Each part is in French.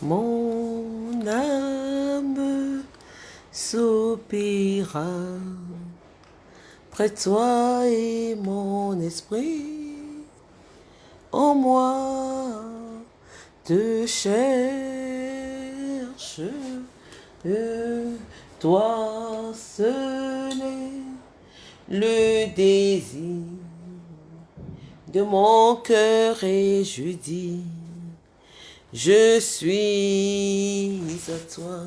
Mon âme soupira près de toi et mon esprit en moi te cherche. Toi seul le désir de mon cœur et je dis, je suis à toi.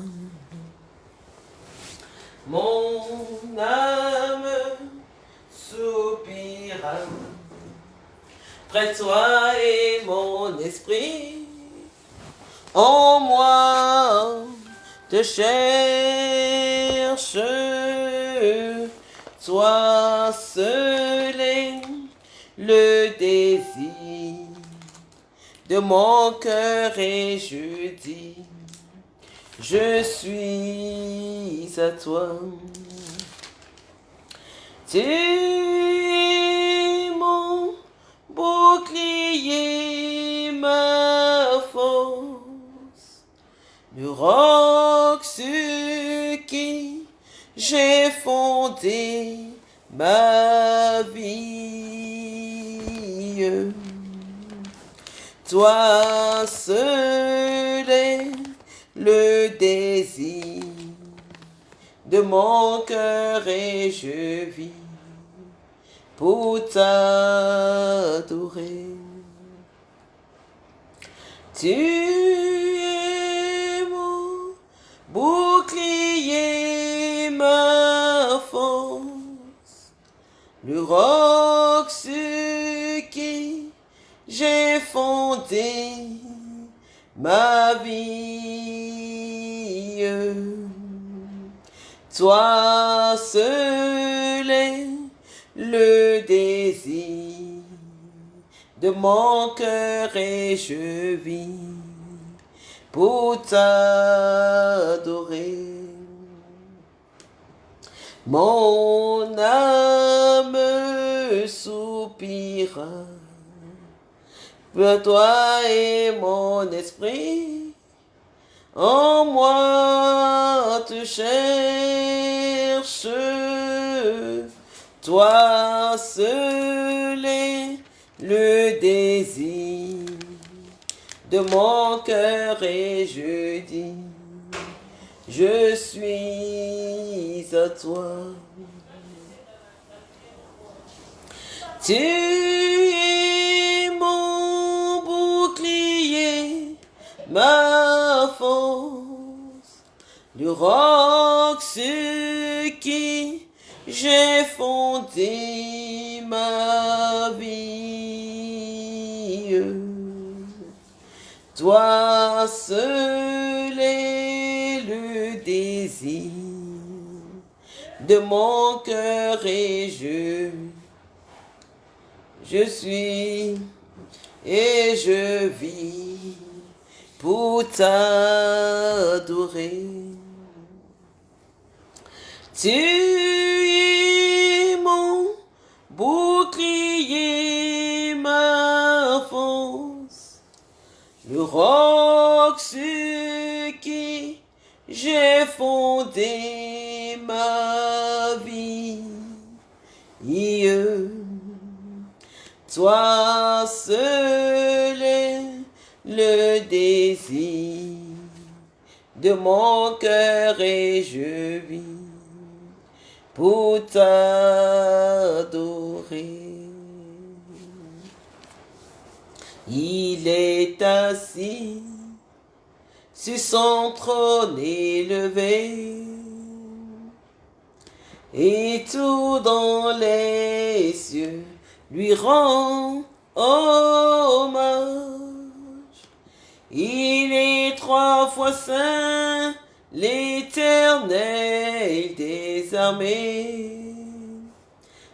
Mon âme soupira près toi et mon esprit en moi te cherche. Toi seul est le désir de mon cœur et je dis, je suis à toi. Tu es mon bouclier, ma force, le roc sur qui j'ai fondé ma vie. Toi seul est le désir de mon cœur et je vis pour t'adorer. Tu es mon bouclier, ma force, le roc fondé ma vie. Toi seul est le désir de mon cœur et je vis pour t'adorer. Mon âme soupira pour toi et mon esprit en moi te cherche. Toi seul est le désir de mon cœur et je dis, je suis à toi. Tu ma force, le roc sur qui j'ai fondé ma vie. Toi seul est le désir de mon cœur et je, je suis et je vis pour t'adorer. Tu es mon bouclier, ma force, le roc sur qui j'ai fondé ma vie. Toi seul le désir de mon cœur et je vis pour t'adorer. Il est assis sur son trône élevé et tout dans les cieux lui rend hommage. Il est trois fois saint, l'éternel des armées.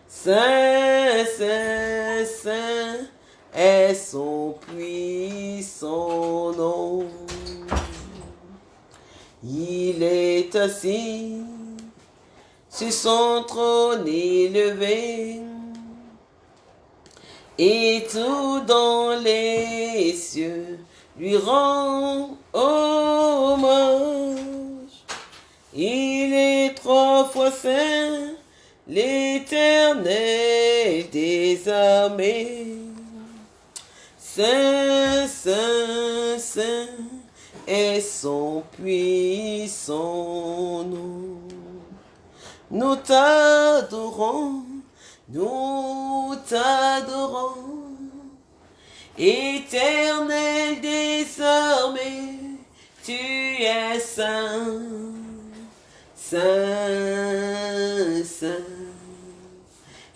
Saint, saint, saint est son puissant nom. Il est assis sur son trône élevé et tout dans les cieux lui rend hommage. Il est trois fois saint, l'éternel des armées. Saint, saint, saint est son puissant nom. Nous t'adorons, nous t'adorons, éternel des armées, tu es saint, saint, saint.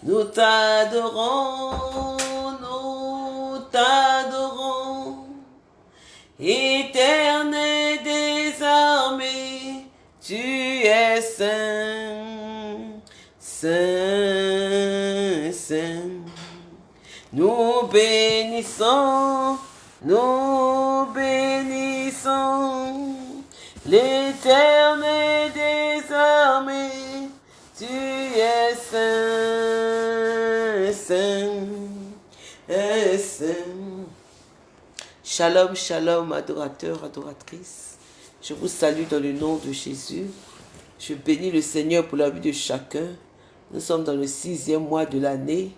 Nous t'adorons, nous t'adorons, éternel des armées, tu es saint, saint, saint. Nous bénissons, nous bénissons l'éternel des armées, tu es saint, saint, saint. Shalom, shalom, adorateurs, adoratrices. Je vous salue dans le nom de Jésus. Je bénis le Seigneur pour la vie de chacun. Nous sommes dans le sixième mois de l'année.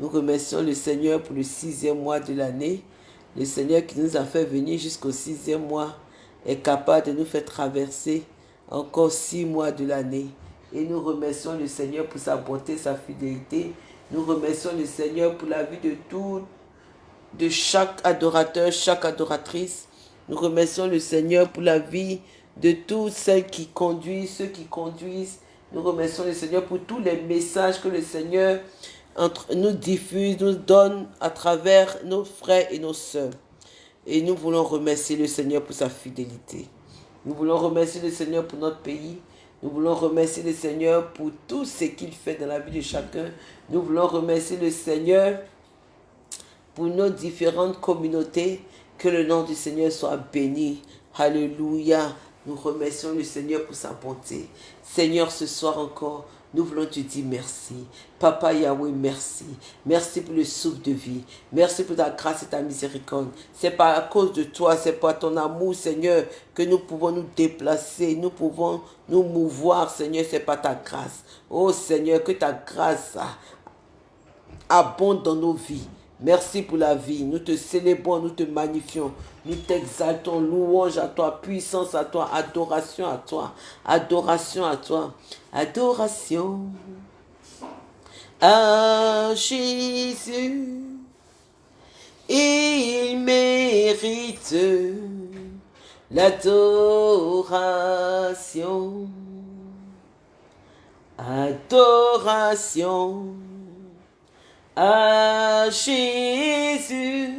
Nous remercions le Seigneur pour le sixième mois de l'année. Le Seigneur qui nous a fait venir jusqu'au sixième mois est capable de nous faire traverser encore six mois de l'année. Et nous remercions le Seigneur pour sa bonté, sa fidélité. Nous remercions le Seigneur pour la vie de tout, de chaque adorateur, chaque adoratrice. Nous remercions le Seigneur pour la vie de toutes celles qui conduisent, ceux qui conduisent. Nous remercions le Seigneur pour tous les messages que le Seigneur nous diffuse, nous donne à travers nos frères et nos sœurs. Et nous voulons remercier le Seigneur pour sa fidélité. Nous voulons remercier le Seigneur pour notre pays. Nous voulons remercier le Seigneur pour tout ce qu'il fait dans la vie de chacun. Nous voulons remercier le Seigneur pour nos différentes communautés. Que le nom du Seigneur soit béni. Alléluia. Nous remercions le Seigneur pour sa bonté. Seigneur, ce soir encore, nous voulons te dire merci. Papa Yahweh, merci. Merci pour le souffle de vie. Merci pour ta grâce et ta miséricorde. C'est pas à cause de toi, c'est par ton amour, Seigneur, que nous pouvons nous déplacer, nous pouvons nous mouvoir, Seigneur, c'est pas ta grâce. Oh Seigneur, que ta grâce abonde dans nos vies. Merci pour la vie. Nous te célébrons, nous te magnifions. Nous t'exaltons. Louange à toi, puissance à toi, adoration à toi. Adoration à toi. Adoration à Jésus. Il mérite l'adoration. Adoration à Jésus.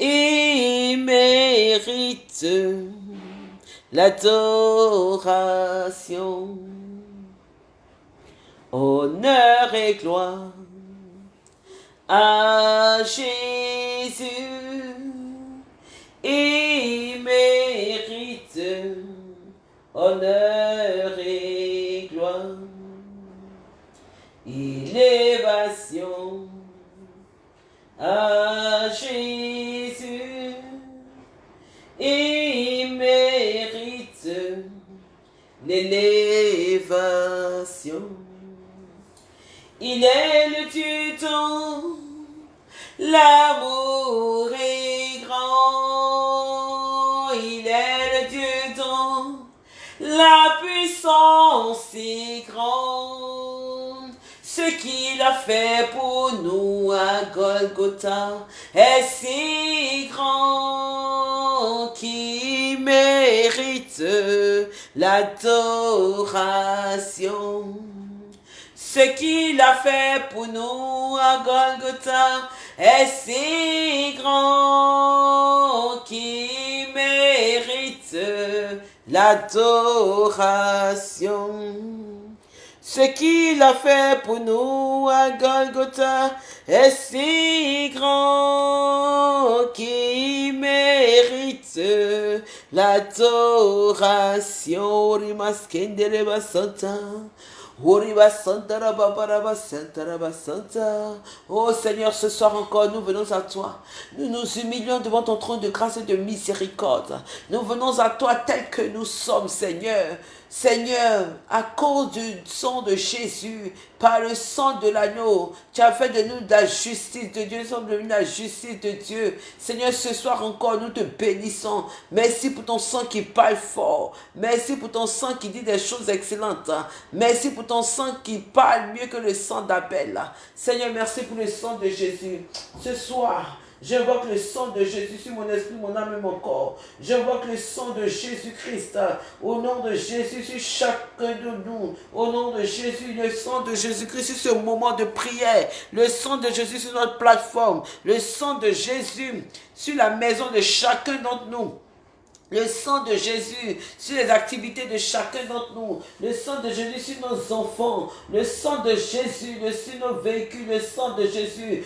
Il mérite l'adoration. Honneur et gloire à Jésus. Il mérite honneur et gloire élévation à Jésus. Il mérite l'élévation. Il est le tuton, l'amour est grand. Il est le tuton, la puissance est grande. Ce qu'il a fait pour nous à Golgotha est si grand qu'il mérite l'adoration. Ce qu'il a fait pour nous à Golgotha est si grand qu'il mérite l'adoration. Ce qu'il a fait pour nous à Golgotha est si grand qu'il mérite l'adoration. Oh Seigneur, ce soir encore, nous venons à toi. Nous nous humilions devant ton trône de grâce et de miséricorde. Nous venons à toi tel que nous sommes, Seigneur. Seigneur, à cause du sang de Jésus, par le sang de l'agneau, tu as fait de nous la justice de Dieu. Nous sommes devenus la justice de Dieu. Seigneur, ce soir encore, nous te bénissons. Merci pour ton sang qui parle fort. Merci pour ton sang qui dit des choses excellentes. Merci pour ton sang qui parle mieux que le sang d'Abel. Seigneur, merci pour le sang de Jésus. Ce soir, J'invoque le sang de Jésus sur mon esprit, mon âme et mon corps. J'invoque le sang de Jésus-Christ au nom de Jésus sur chacun de nous. Au nom de Jésus, le sang de Jésus-Christ sur ce moment de prière. Le sang de Jésus sur notre plateforme. Le sang de Jésus sur la maison de chacun d'entre nous. Le sang de Jésus sur les activités de chacun d'entre nous. Le sang de Jésus sur nos enfants. Le sang de Jésus sur nos véhicules. Le sang de Jésus.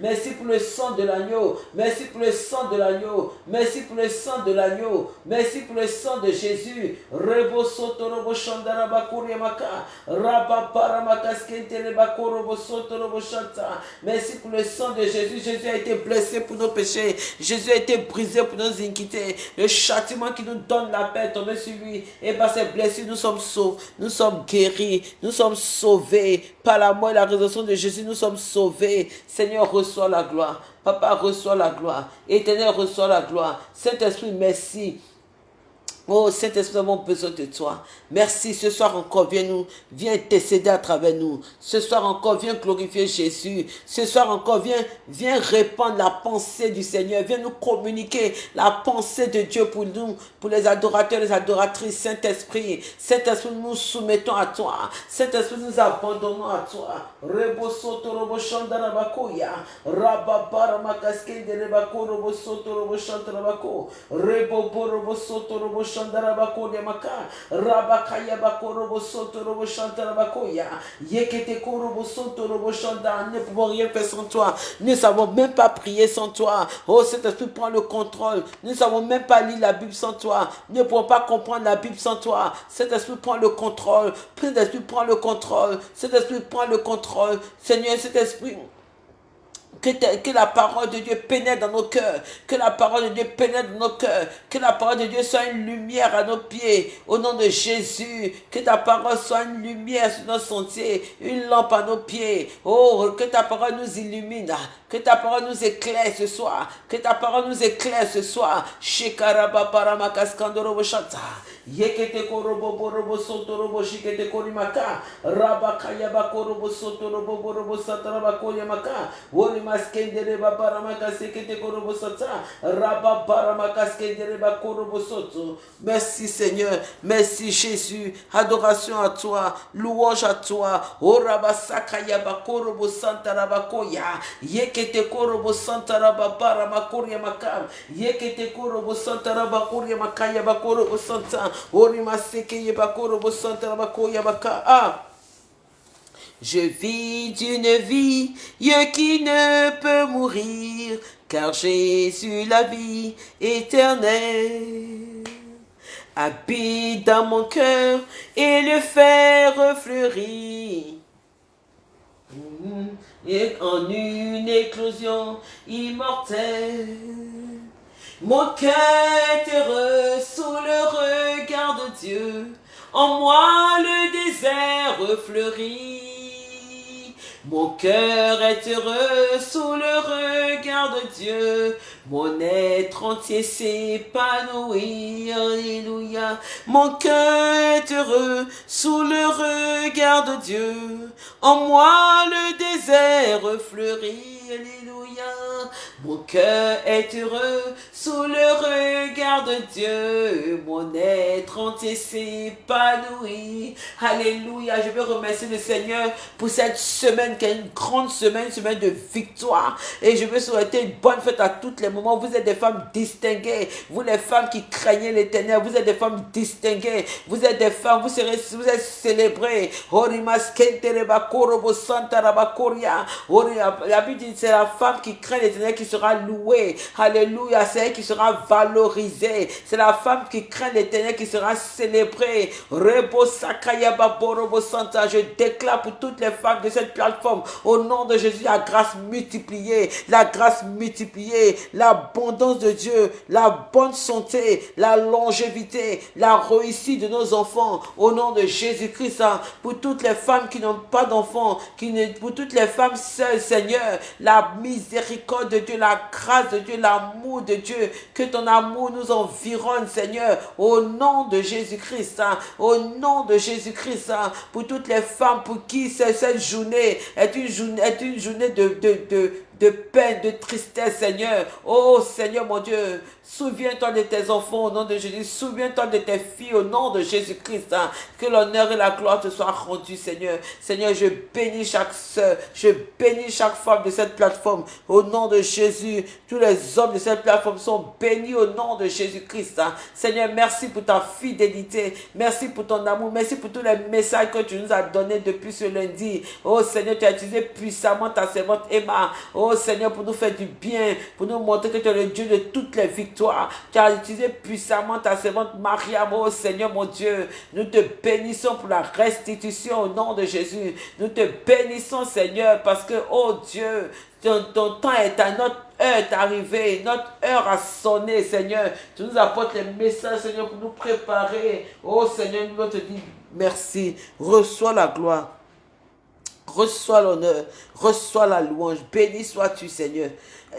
Merci pour le sang de l'agneau. Merci pour le sang de l'agneau. Merci pour le sang de l'agneau. Merci pour le sang de Jésus. Merci pour le sang de Jésus. Jésus a été blessé pour nos péchés. Jésus a été brisé pour nos iniquités. Le châtiment qui nous donne la paix est tombé sur lui. Et par ses blessures, nous sommes sauvés. Nous sommes guéris. Nous sommes sauvés. Par la mort et la résurrection de Jésus, nous sommes sauvés. Seigneur, reçois la gloire. Papa, reçois la gloire. Éternel, reçois la gloire. Saint-Esprit, merci. Oh Saint-Esprit, nous avons besoin de toi. Merci. Ce soir encore, viens nous, viens intercéder à travers nous. Ce soir encore, viens glorifier Jésus. Ce soir encore, viens, viens répandre la pensée du Seigneur. Viens nous communiquer la pensée de Dieu pour nous, pour les adorateurs, les adoratrices. Saint-Esprit, Saint-Esprit, nous nous soumettons à toi. Saint-Esprit, nous abandonnons à toi. Rebo soto robo shandarabakoya. Rababara makaske de rebako robo soto robo shantarabako. Rebo robo soto robo shandarabako de maka. Rabakaya bako robo soto robo shantarabakoya. Yekete ko robo soto robo. Ne pouvons rien faire sans toi. Ne savons même pas prier sans toi. Oh, Saint-Esprit, prends le contrôle. Ne savons même pas lire la Bible sans toi. Ne pouvons pas comprendre la Bible sans toi. Saint-Esprit, prends le contrôle. Saint-Esprit, prends le contrôle. Saint-Esprit, prends le contrôle. Seigneur, cet esprit que, la parole de Dieu pénètre dans nos cœurs, que la parole de Dieu pénètre dans nos cœurs, que la parole de Dieu soit une lumière à nos pieds, au nom de Jésus, que ta parole soit une lumière sur nos sentiers, une lampe à nos pieds, oh, que ta parole nous illumine, que ta parole nous éclaire ce soir, que ta parole nous éclaire ce soir, Shekaraba Paramakaskandoro Yekete korobo borobo soto robo shikete korimaka. Rabakaya bakorobo soto robo borobo sataraba koyamaka. Wori maskendere babaramaka sekete korobo sata. Rababaramaka skendere bakorobo soto. Merci Seigneur. Merci Jésus. Adoration à toi. Louange à toi. Orabasakaya bakorobo santarabakoya. Yekete korobo santarababaramakoriamaka. maka. Yekete korobo santarabakoria bakorobo santa. Ah. Je vis d'une vie qui ne peut mourir, car Jésus la vie éternelle habite dans mon cœur et le fer fleurit. Et en une éclosion immortelle. Mon cœur est heureux sous Dieu. En moi le désert fleurit. Mon cœur est heureux sous le regard de Dieu. Mon être entier s'épanouit. Alléluia. Mon cœur est heureux sous le regard de Dieu. En moi le désert fleurit. Alléluia. Mon cœur est heureux sous le regard de Dieu. Mon être entier s'épanouit. Alléluia. Je veux remercier le Seigneur pour cette semaine qui est une grande semaine, une semaine de victoire. Et je veux souhaiter une bonne fête à toutes les moments. Vous êtes des femmes distinguées. Vous les femmes qui craignez l'éternel. Vous êtes des femmes distinguées. Vous êtes des femmes. Vous serez, êtes célébrées. La Bible dit C'est la femme qui craint l'éternel qui sera louée. Alléluia. C'est elle qui sera valorisée. C'est la femme qui craint l'éternel qui sera célébrée. Rebo Sakayaba Borobo Santa. Je déclare pour toutes les femmes de cette plateforme, au nom de Jésus, la grâce multipliée, la grâce multipliée, l'abondance de Dieu, la bonne santé, la longévité, la réussite de nos enfants, au nom de Jésus-Christ. Hein. Pour toutes les femmes qui n'ont pas d'enfants, pour toutes les femmes seules, Seigneur, la miséricorde de Dieu, la grâce de Dieu, l'amour de Dieu, que ton amour nous environne, Seigneur, au nom de Jésus-Christ, hein. au nom de Jésus-Christ, hein. pour toutes les femmes pour qui cette journée est une journée, est une journée de, de, de, de peine, de tristesse, Seigneur. Oh Seigneur mon Dieu, Souviens-toi de tes enfants au nom de Jésus. Souviens-toi de tes filles au nom de Jésus-Christ. Hein. Que l'honneur et la gloire te soient rendus, Seigneur. Seigneur, je bénis chaque soeur. Je bénis chaque femme de cette plateforme au nom de Jésus. Tous les hommes de cette plateforme sont bénis au nom de Jésus-Christ. Hein. Seigneur, merci pour ta fidélité. Merci pour ton amour. Merci pour tous les messages que tu nous as donnés depuis ce lundi. Oh Seigneur, tu as utilisé puissamment ta servante Emma. Oh Seigneur, pour nous faire du bien, pour nous montrer que tu es le Dieu de toutes les victoires tu as utilisé puissamment ta servante Maria, oh Seigneur mon Dieu. Nous te bénissons pour la restitution au nom de Jésus. Nous te bénissons, Seigneur, parce que, oh Dieu, ton, temps est à notre heure est arrivée, notre heure a sonné, Seigneur. Tu nous apportes les messages, Seigneur, pour nous préparer. Oh Seigneur, nous te dire merci. Reçois la gloire. Reçois l'honneur, reçois la louange. Béni sois-tu, Seigneur.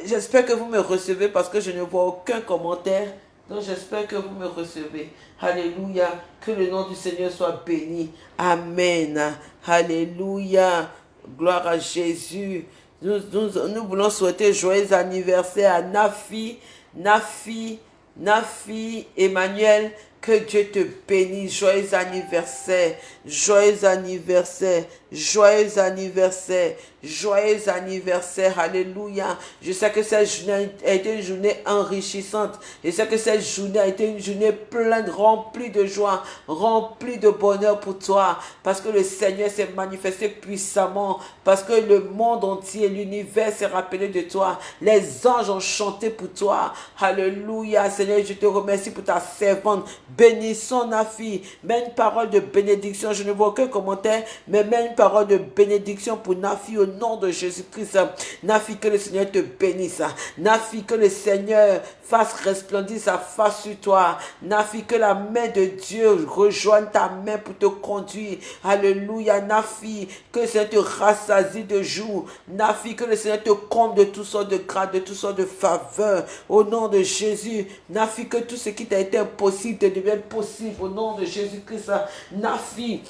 J'espère que vous me recevez parce que je ne vois aucun commentaire. Donc j'espère que vous me recevez. Alléluia. Que le nom du Seigneur soit béni. Amen. Alléluia. Gloire à Jésus. Nous, nous, voulons souhaiter joyeux anniversaire à Nafi, Nafi, Nafi, Emmanuel, que Dieu te bénisse. Joyeux anniversaire. Joyeux anniversaire. Joyeux anniversaire. Joyeux anniversaire. Alléluia. Je sais que cette journée a été une journée enrichissante. Je sais que cette journée a été une journée pleine, remplie de joie, remplie de bonheur pour toi. Parce que le Seigneur s'est manifesté puissamment. Parce que le monde entier, l'univers s'est rappelé de toi. Les anges ont chanté pour toi. Alléluia. Seigneur, je te remercie pour ta servante. Bénissons Nafi. Mets une parole de bénédiction. Je ne vois aucun commentaire, mais mets une de bénédiction pour Nafi au nom de Jésus-Christ. Nafi, que le Seigneur te bénisse. Nafi, que le Seigneur fasse resplendir sa face sur toi. Nafi, que la main de Dieu rejoigne ta main pour te conduire. Alléluia. Nafi, que le Seigneur te rassasie de jour. Nafi, que le Seigneur te comble de toutes sortes de grâces, de toutes sortes de faveurs. Au nom de Jésus. Nafi, que tout ce qui t'a été impossible te devienne possible. Au nom de Jésus-Christ. Nafi,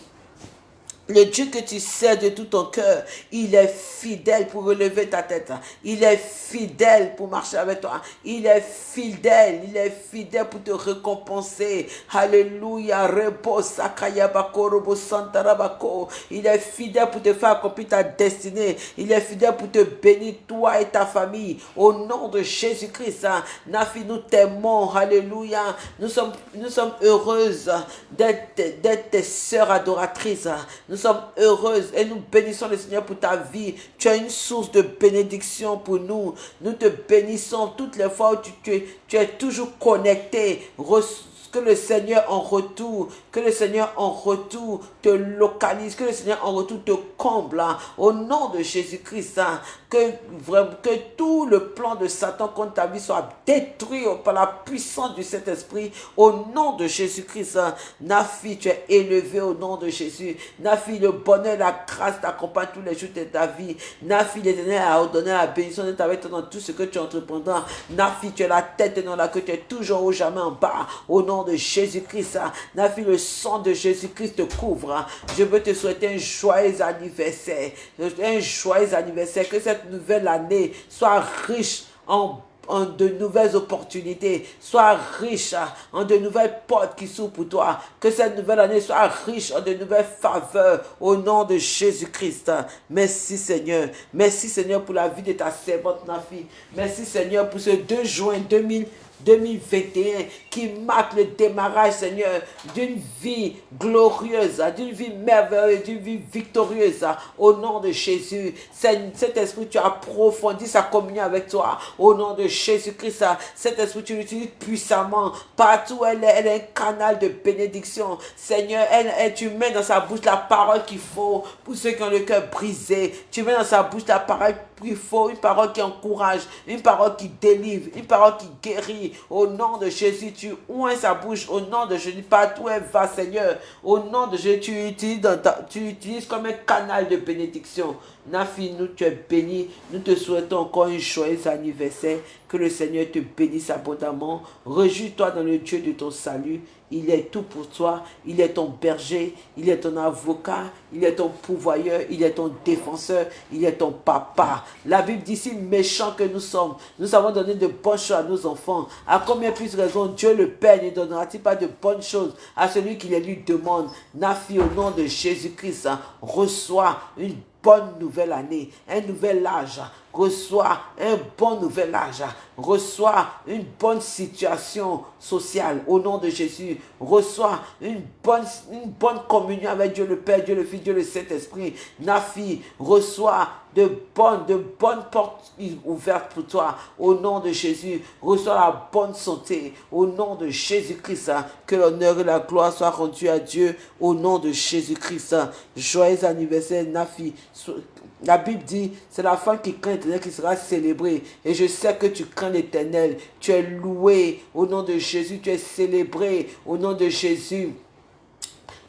le Dieu que tu sais de tout ton cœur, il est fidèle pour relever ta tête. Il est fidèle pour marcher avec toi. Il est fidèle. Il est fidèle pour te récompenser. Alléluia. Il est fidèle pour te faire accomplir ta destinée. Il est fidèle pour te bénir, toi et ta famille. Au nom de Jésus-Christ. Hein. Nafi, nous t'aimons. Alléluia. Nous sommes, nous sommes heureuses d'être tes sœurs adoratrices. Sommes heureuses et nous bénissons le Seigneur pour ta vie. Tu as une source de bénédiction pour nous. Nous te bénissons toutes les fois où tu, tu es toujours connecté que le Seigneur en retour, que le Seigneur en retour te localise, que le Seigneur en retour te comble, hein. au nom de Jésus-Christ, hein. Que, tout le plan de Satan contre ta vie soit détruit par la puissance du Saint-Esprit, au nom de Jésus-Christ. Hein. Nafi, tu es élevé au nom de Jésus. Nafi, le bonheur, la grâce t'accompagne tous les jours de ta vie. Nafi, l'éternel a ordonné la bénédiction d'être avec toi dans tout ce que tu entreprendras. Nafi, tu es la tête et non la queue, tu es toujours au jamais en bas, au nom de Jésus-Christ. Nafi, le sang de Jésus-Christ te couvre. Je veux te souhaiter un joyeux anniversaire. Un joyeux anniversaire. Que cette nouvelle année soit riche en de nouvelles opportunités, sois riche en de nouvelles portes qui s'ouvrent pour toi. Que cette nouvelle année soit riche en de nouvelles faveurs au nom de Jésus-Christ. Merci Seigneur. Merci Seigneur pour la vie de ta servante Nafi. Merci Seigneur pour ce 2 juin 2000. 2021 qui marque le démarrage, Seigneur, d'une vie glorieuse, d'une vie merveilleuse, d'une vie victorieuse. Au nom de Jésus, cet esprit, tu approfondis sa communion avec toi. Au nom de Jésus-Christ, cet esprit, tu l'utilises puissamment. Partout, elle est, elle est un canal de bénédiction. Seigneur, elle, tu mets dans sa bouche la parole qu'il faut pour ceux qui ont le cœur brisé. Tu mets dans sa bouche la parole qu'il faut, une parole qui encourage, une parole qui délivre, une parole qui guérit. Au nom de Jésus, tu oins sa bouche? Au nom de Jésus, partout elle va, Seigneur. Au nom de Jésus, tu utilises, tu comme un canal de bénédiction. Nafi, nous, tu es béni. Nous te souhaitons encore un joyeux anniversaire. Que le Seigneur te bénisse abondamment. Réjouis-toi dans le Dieu de ton salut. Il est tout pour toi. Il est ton berger. Il est ton avocat. Il est ton pourvoyeur. Il est ton défenseur. Il est ton papa. La Bible dit si méchants que nous sommes, nous avons donné de bonnes choses à nos enfants. À combien plus raison Dieu le Père ne donnera-t-il pas de bonnes choses à celui qui les lui demande? Nafi, au nom de Jésus-Christ, reçoit une bonne nouvelle année, un nouvel âge, reçoit un bon nouvel âge, reçoit une bonne situation sociale au nom de Jésus, reçoit une bonne, une bonne communion avec Dieu le Père, Dieu le Fils, Dieu le Saint-Esprit. Nafi reçoit de bonnes, de bonnes portes ouvertes pour toi au nom de Jésus. Reçois la bonne santé au nom de Jésus-Christ. Que l'honneur et la gloire soient rendus à Dieu au nom de Jésus-Christ. Joyeux anniversaire, Nafi. La Bible dit, c'est la femme qui craint l'éternel qui sera célébrée. Et je sais que tu crains l'éternel. Tu es loué au nom de Jésus. Tu es célébré au nom de Jésus.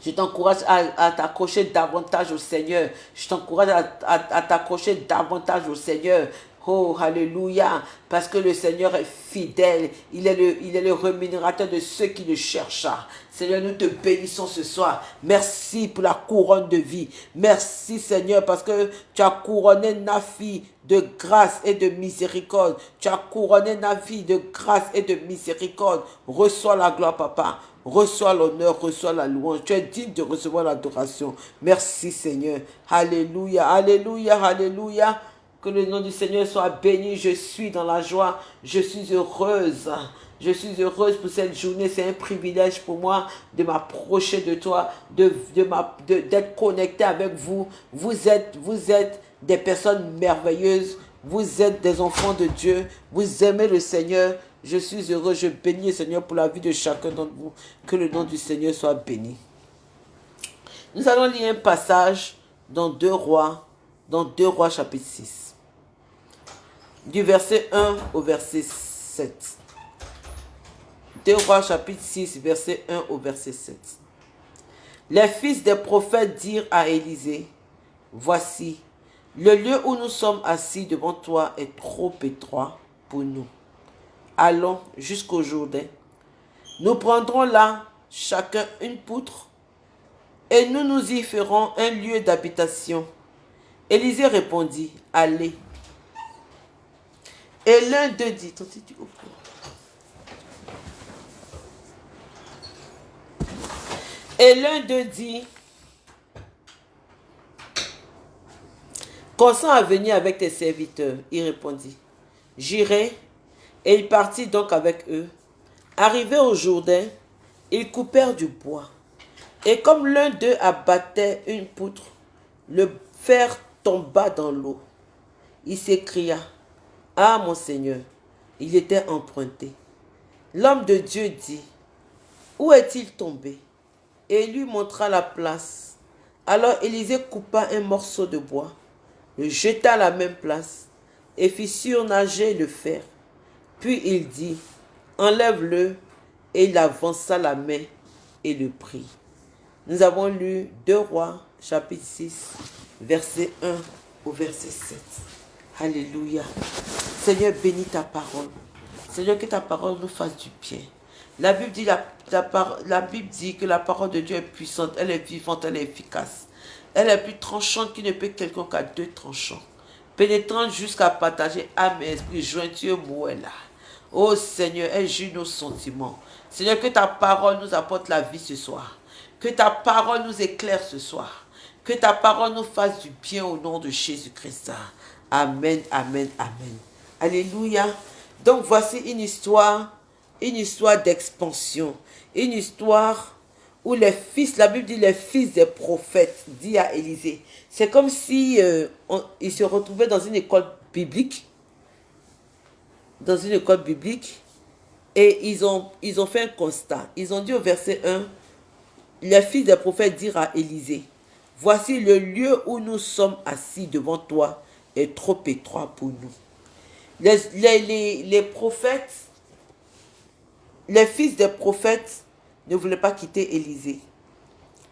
Je t'encourage à, t'accrocher davantage au Seigneur. Je t'encourage à t'accrocher davantage au Seigneur. Oh, alléluia, parce que le Seigneur est fidèle. Il est, le, il est le rémunérateur de ceux qui le cherchent. Seigneur, nous te bénissons ce soir. Merci pour la couronne de vie. Merci Seigneur, parce que tu as couronné Nafi de grâce et de miséricorde. Tu as couronné Nafi de grâce et de miséricorde. Reçois la gloire, Papa. Reçois l'honneur, reçois la louange. Tu es digne de recevoir l'adoration. Merci Seigneur. Alléluia, alléluia, alléluia. Que le nom du Seigneur soit béni. Je suis dans la joie. Je suis heureuse. Je suis heureuse pour cette journée. C'est un privilège pour moi de m'approcher de toi, de, de d'être connecté avec vous. Vous êtes, vous êtes des personnes merveilleuses. Vous êtes des enfants de Dieu. Vous aimez le Seigneur. Je suis heureux. Je bénis le Seigneur pour la vie de chacun d'entre vous. Que le nom du Seigneur soit béni. Nous allons lire un passage dans deux rois, dans deux rois chapitre 6 du verset 1 au verset 7. 2 rois chapitre 6, verset 1 au verset 7. Les fils des prophètes dirent à Élisée, Voici, le lieu où nous sommes assis devant toi est trop étroit pour nous. Allons jusqu'au Jourdain. Nous prendrons là chacun une poutre et nous nous y ferons un lieu d'habitation. Élisée répondit, Allez. Et l'un d'eux dit, Et l'un d'eux dit, consent à venir avec tes serviteurs. Il répondit, j'irai. Et il partit donc avec eux. Arrivé au Jourdain, ils coupèrent du bois. Et comme l'un d'eux abattait une poutre, le fer tomba dans l'eau. Il s'écria, ah, mon Seigneur, il était emprunté. L'homme de Dieu dit, Où est-il tombé? Et lui montra la place. Alors Élisée coupa un morceau de bois, le jeta à la même place et fit surnager le fer. Puis il dit, Enlève-le, et il avança la main et le prit. Nous avons lu 2 Rois, chapitre 6, verset 1 au verset 7. Alléluia. Seigneur, bénis ta parole. Seigneur, que ta parole nous fasse du bien. La Bible, dit, que la parole de Dieu est puissante, elle est vivante, elle est efficace. Elle est plus tranchante qu'il ne peut quelqu'un qu'à deux tranchants. Pénétrante jusqu'à partager âme et esprit, jointure là. Oh Seigneur, elle juge nos sentiments. Seigneur, que ta parole nous apporte la vie ce soir. Que ta parole nous éclaire ce soir. Que ta parole nous fasse du bien au nom de Jésus-Christ. Amen, amen, amen. Alléluia. Donc voici une histoire une histoire d'expansion, une histoire où les fils, la Bible dit les fils des prophètes, dit à Élisée. C'est comme si euh, il se retrouvait dans une école biblique, dans une école biblique, et ils ont, ils ont fait un constat. Ils ont dit au verset 1, les fils des prophètes dirent à Élisée, voici le lieu où nous sommes assis devant toi est trop étroit pour nous. Les, les, les, prophètes, les fils des prophètes ne voulaient pas quitter Élisée.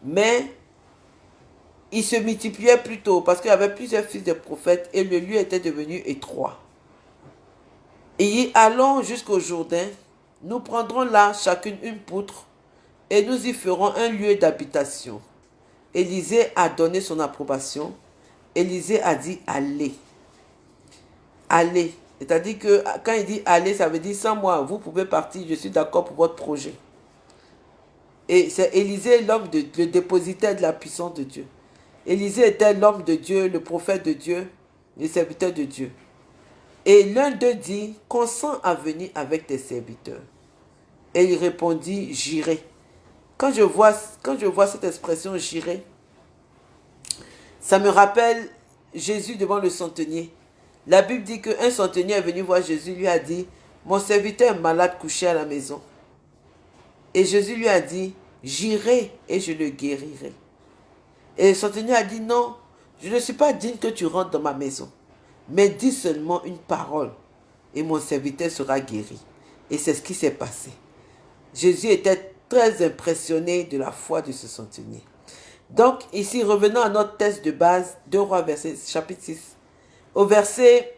Mais ils se multipliaient plutôt parce qu'il y avait plusieurs fils de prophètes et le lieu était devenu étroit. Et allons jusqu'au Jourdain, nous prendrons là chacune une poutre et nous y ferons un lieu d'habitation. Élisée a donné son approbation. Élisée a dit allez. Allez. C'est-à-dire que quand il dit allez, ça veut dire sans moi, vous pouvez partir, je suis d'accord pour votre projet. Et c'est Élisée, l'homme, le dépositaire de la puissance de Dieu. Élisée était l'homme de Dieu, le prophète de Dieu, le serviteur de Dieu. Et l'un d'eux dit, consent à venir avec tes serviteurs. Et il répondit, j'irai. Quand quand je vois cette expression j'irai, ça me rappelle Jésus devant le centenier. La Bible dit qu'un centenier est venu voir Jésus, lui a dit, mon serviteur est malade couché à la maison. Et Jésus lui a dit, j'irai et je le guérirai. Et le centenier a dit, non, je ne suis pas digne que tu rentres dans ma maison, mais dis seulement une parole et mon serviteur sera guéri. Et c'est ce qui s'est passé. Jésus était très impressionné de la foi de ce centenier. Donc, ici, revenons à notre test de base, 2 Rois, verset, chapitre 6. Au verset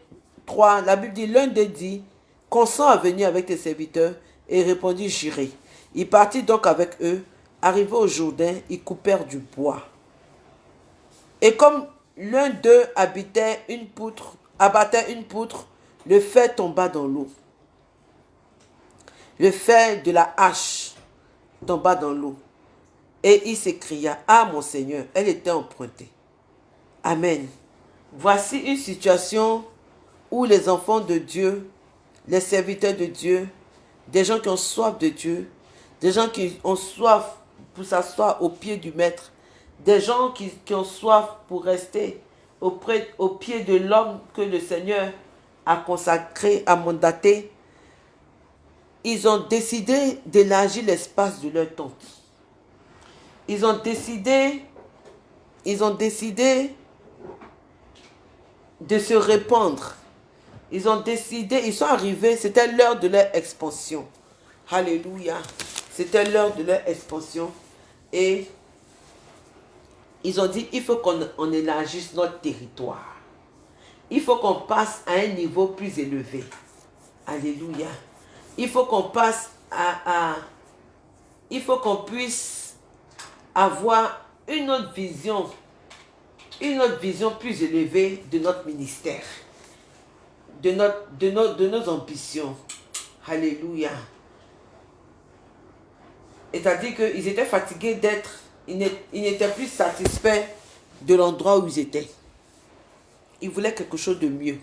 3, la Bible dit, l'un des dit, consent à venir avec tes serviteurs, et répondit, j'irai. Il partit donc avec eux. Arrivé au Jourdain, ils coupèrent du bois. Et comme l'un d'eux abattait une poutre, le fer tomba dans l'eau. Le fer de la hache tomba dans l'eau. Et il s'écria, Ah mon Seigneur, elle était empruntée. Amen. Voici une situation où les enfants de Dieu, les serviteurs de Dieu, des gens qui ont soif de Dieu, des gens qui ont soif pour s'asseoir au pied du Maître, des gens qui, ont soif pour rester auprès, au pied de l'homme que le Seigneur a consacré, a mandaté, ils ont décidé d'élargir l'espace de leur tente. Ils ont décidé, ils ont décidé de se répandre. Ils ont décidé, ils sont arrivés, c'était l'heure de leur expansion. Alléluia. C'était l'heure de leur expansion. Et ils ont dit, il faut qu'on élargisse notre territoire. Il faut qu'on passe à un niveau plus élevé. Alléluia. Il faut qu'on passe à, à il faut qu'on puisse avoir une autre vision, une autre vision plus élevée de notre ministère, de, nos, nos ambitions. Alléluia. C'est-à-dire qu'ils étaient fatigués d'être, ils n'étaient plus satisfaits de l'endroit où ils étaient. Ils voulaient quelque chose de mieux,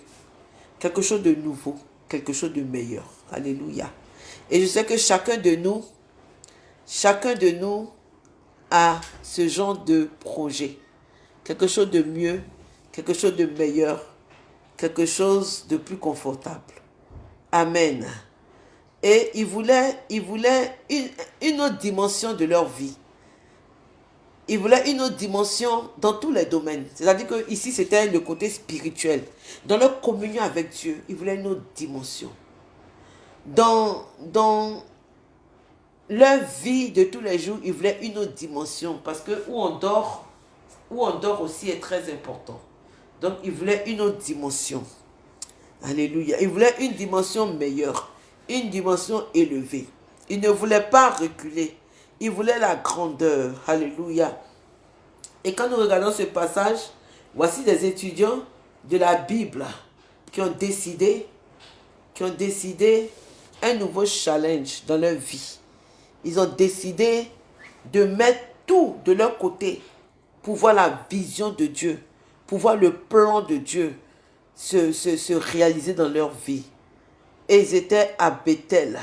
quelque chose de nouveau, quelque chose de meilleur. Alléluia. Et je sais que chacun de nous, chacun de nous a ce genre de projet. Quelque chose de mieux, quelque chose de meilleur, quelque chose de plus confortable. Amen. Et ils voulaient, ils voulaient une, autre dimension de leur vie. Ils voulaient une autre dimension dans tous les domaines. C'est-à-dire que ici, c'était le côté spirituel. Dans leur communion avec Dieu, ils voulaient une autre dimension. Dans, dans leur vie de tous les jours, ils voulaient une autre dimension. Parce que où on dort, où on dort aussi est très important. Donc, ils voulaient une autre dimension. Alléluia. Ils voulaient une dimension meilleure une dimension élevée. Il ne voulait pas reculer. Il voulait la grandeur. Alléluia. Et quand nous regardons ce passage, voici des étudiants de la Bible qui ont décidé, qui ont décidé un nouveau challenge dans leur vie. Ils ont décidé de mettre tout de leur côté pour voir la vision de Dieu, pour voir le plan de Dieu se, se réaliser dans leur vie. Et ils étaient à Bethel.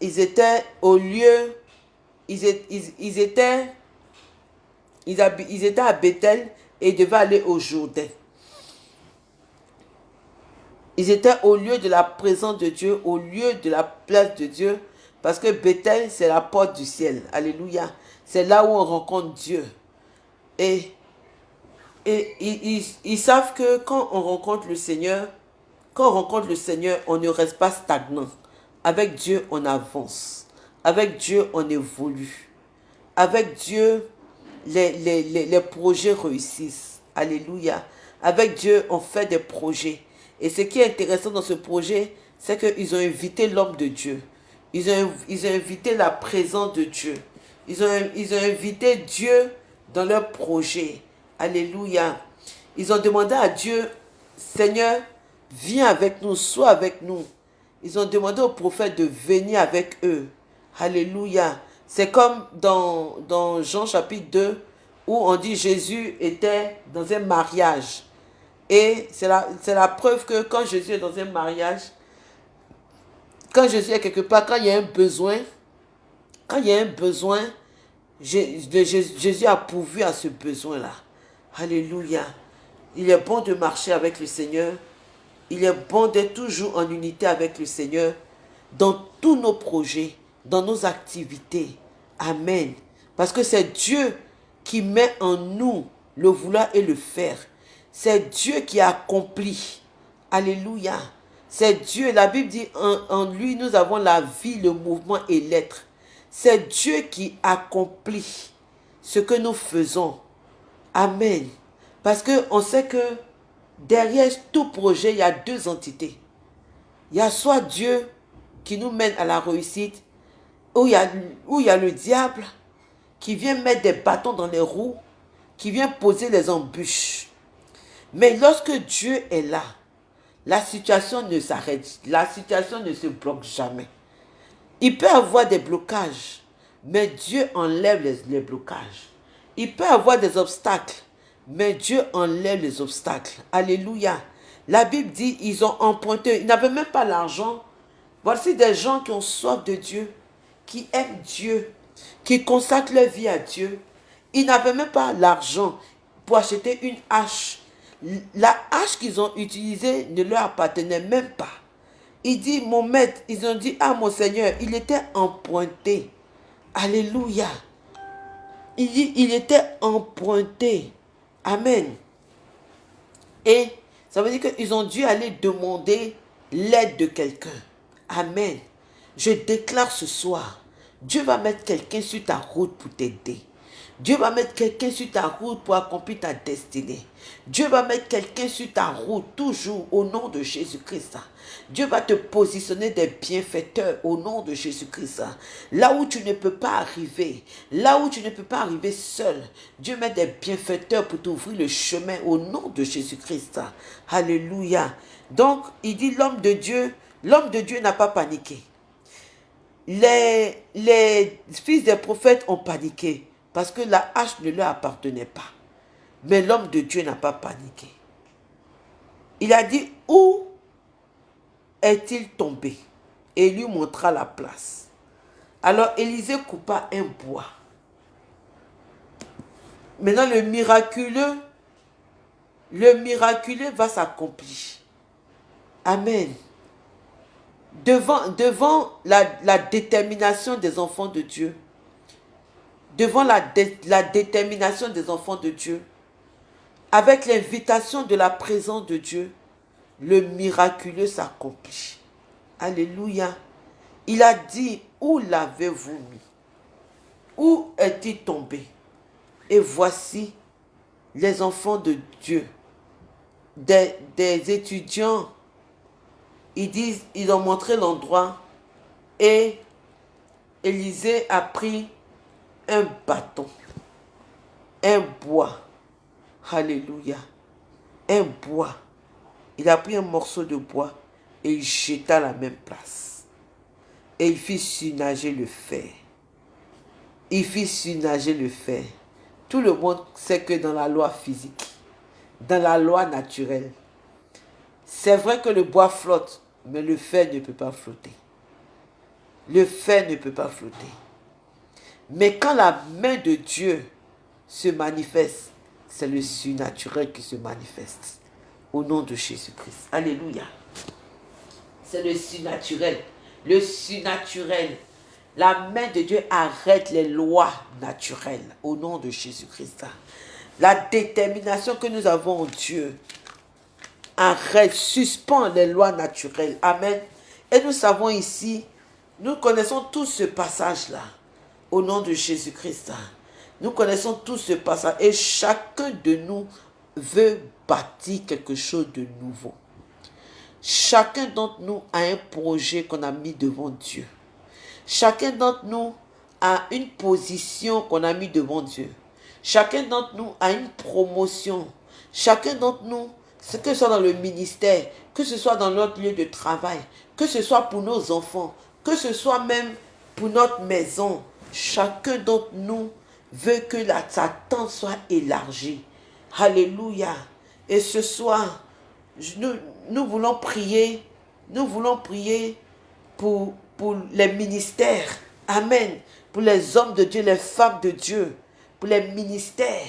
ils étaient au lieu, ils, étaient, ils, étaient à Bethel et ils devaient aller au Jourdain. Ils étaient au lieu de la présence de Dieu, au lieu de la place de Dieu, parce que Bethel, c'est la porte du ciel. Alléluia. C'est là où on rencontre Dieu. Et, et ils, ils, savent que quand on rencontre le Seigneur, quand on rencontre le Seigneur, on ne reste pas stagnant. Avec Dieu, on avance. Avec Dieu, on évolue. Avec Dieu, les, les, les, les projets réussissent. Alléluia. Avec Dieu, on fait des projets. Et ce qui est intéressant dans ce projet, c'est qu'ils ont invité l'homme de Dieu. Ils ont, ils ont invité la présence de Dieu. Ils ont, ils ont invité Dieu dans leur projet. Alléluia. Ils ont demandé à Dieu, Seigneur, viens avec nous, sois avec nous. Ils ont demandé au prophète de venir avec eux. Alléluia. C'est comme dans, dans Jean chapitre 2, où on dit Jésus était dans un mariage. Et c'est la, la preuve que quand Jésus est dans un mariage, quand Jésus est quelque part, quand il y a un besoin, quand il y a un besoin, Jésus a pourvu à ce besoin-là. Alléluia. Il est bon de marcher avec le Seigneur. Il est bon d'être toujours en unité avec le Seigneur dans tous nos projets, dans nos activités. Amen. Parce que c'est Dieu qui met en nous le vouloir et le faire. C'est Dieu qui accomplit. Alléluia. C'est Dieu. La Bible dit en, lui, nous avons la vie, le mouvement et l'être. C'est Dieu qui accomplit ce que nous faisons. Amen. Parce qu'on sait que derrière tout projet, il y a deux entités. Il y a soit Dieu qui nous mène à la réussite, ou il y a, où il y a le diable qui vient mettre des bâtons dans les roues, qui vient poser les embûches. Mais lorsque Dieu est là, la situation ne s'arrête, la situation ne se bloque jamais. Il peut avoir des blocages, mais Dieu enlève les, blocages. Il peut avoir des obstacles, mais Dieu enlève les obstacles. Alléluia. La Bible dit, ils ont emprunté, ils n'avaient même pas l'argent. Voici des gens qui ont soif de Dieu, qui aiment Dieu, qui consacrent leur vie à Dieu. Ils n'avaient même pas l'argent pour acheter une hache la hache qu'ils ont utilisée ne leur appartenait même pas. Il dit, mon maître, ils ont dit, ah mon Seigneur, il était emprunté. Alléluia. Il dit, il était emprunté. Amen. Et ça veut dire qu'ils ont dû aller demander l'aide de quelqu'un. Amen. Je déclare ce soir, Dieu va mettre quelqu'un sur ta route pour t'aider. Dieu va mettre quelqu'un sur ta route pour accomplir ta destinée. Dieu va mettre quelqu'un sur ta route toujours au nom de Jésus-Christ. Dieu va te positionner des bienfaiteurs au nom de Jésus-Christ. Là où tu ne peux pas arriver, là où tu ne peux pas arriver seul, Dieu met des bienfaiteurs pour t'ouvrir le chemin au nom de Jésus-Christ. Alléluia. Donc, il dit l'homme de Dieu, l'homme de Dieu n'a pas paniqué. Les, les fils des prophètes ont paniqué parce que la hache ne leur appartenait pas. Mais l'homme de Dieu n'a pas paniqué. Il a dit, où est-il tombé? Et lui montra la place. Alors Élisée coupa un bois. Maintenant, le miraculeux, le miraculeux va s'accomplir. Amen. Devant, devant la, détermination des enfants de Dieu, devant la détermination des enfants de Dieu, avec l'invitation de la présence de Dieu, le miraculeux s'accomplit. Alléluia. Il a dit, où l'avez-vous mis? Où est-il tombé? Et voici les enfants de Dieu, des, étudiants, ils ils ont montré l'endroit et Élisée a pris un bâton, un bois. Alléluia. Un bois. Il a pris un morceau de bois et il jeta à la même place. Et il fit surnager le fer. Il fit surnager le fer. Tout le monde sait que dans la loi physique, dans la loi naturelle, c'est vrai que le bois flotte, mais le fer ne peut pas flotter. le fer ne peut pas flotter. Mais quand la main de Dieu se manifeste, c'est le surnaturel qui se manifeste. Au nom de Jésus-Christ. Alléluia. C'est le surnaturel. Le surnaturel. La main de Dieu arrête les lois naturelles. Au nom de Jésus-Christ. La détermination que nous avons en Dieu arrête, suspend les lois naturelles. Amen. Et nous savons ici, nous connaissons tous ce passage-là. Au nom de Jésus-Christ. Nous connaissons tous ce passage. Et chacun de nous veut bâtir quelque chose de nouveau. Chacun d'entre nous a un projet qu'on a mis devant Dieu. Chacun d'entre nous a une position qu'on a mis devant Dieu. Chacun d'entre nous a une promotion. Chacun d'entre nous, que ce soit dans le ministère, que ce soit dans notre lieu de travail, que ce soit pour nos enfants, que ce soit même pour notre maison, chacun d'entre nous veut que la, sa tente soit élargie. Alléluia. Et ce soir, nous, voulons prier, nous voulons prier pour, pour les ministères. Amen. Pour les hommes de Dieu, les femmes de Dieu, pour les ministères.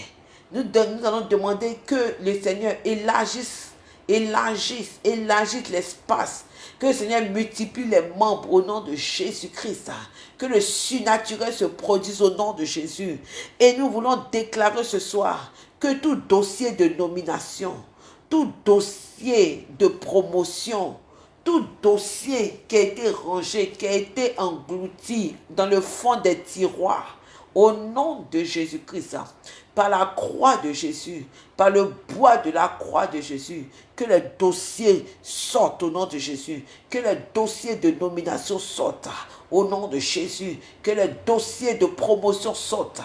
Nous, nous allons demander que le Seigneur élargisse, élargisse, élargisse l'espace. Que le Seigneur multiplie les membres au nom de Jésus-Christ. Que le surnaturel se produise au nom de Jésus. Et nous voulons déclarer ce soir tout dossier de nomination, tout dossier de promotion, tout dossier qui a été rangé, qui a été englouti dans le fond des tiroirs, au nom de Jésus-Christ, par la croix de Jésus, par le bois de la croix de Jésus, que les dossiers sortent au nom de Jésus, que les dossiers de nomination sortent au nom de Jésus, que les dossiers de promotion sortent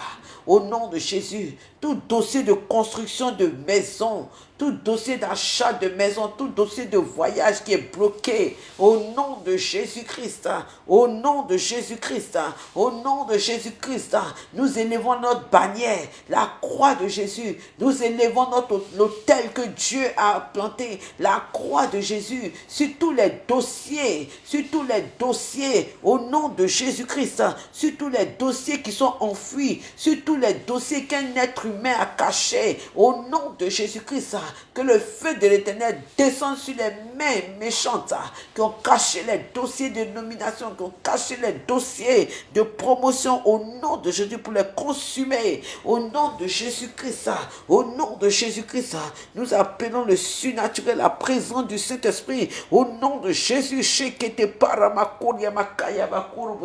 au nom de Jésus, tout dossier de construction de maison, tout dossier d'achat de maison, tout dossier de voyage qui est bloqué, au nom de Jésus-Christ, au nom de Jésus-Christ, au nom de Jésus-Christ, nous élevons notre bannière, la croix de Jésus, nous élevons notre l'autel que Dieu a planté, la croix de Jésus, sur tous les dossiers, sur tous les dossiers, au nom de Jésus-Christ, sur tous les dossiers qui sont enfouis, sur tous les dossiers qu'un être humain a cachés, au nom de Jésus-Christ, que le feu de l'éternel descende sur les mains méchantes qui ont caché les dossiers de nomination, qui ont caché les dossiers de promotion au nom de Jésus pour les consumer. Au nom de Jésus-Christ, au nom de Jésus-Christ, nous appelons le surnaturel, la présence du Saint-Esprit. Au nom de Jésus,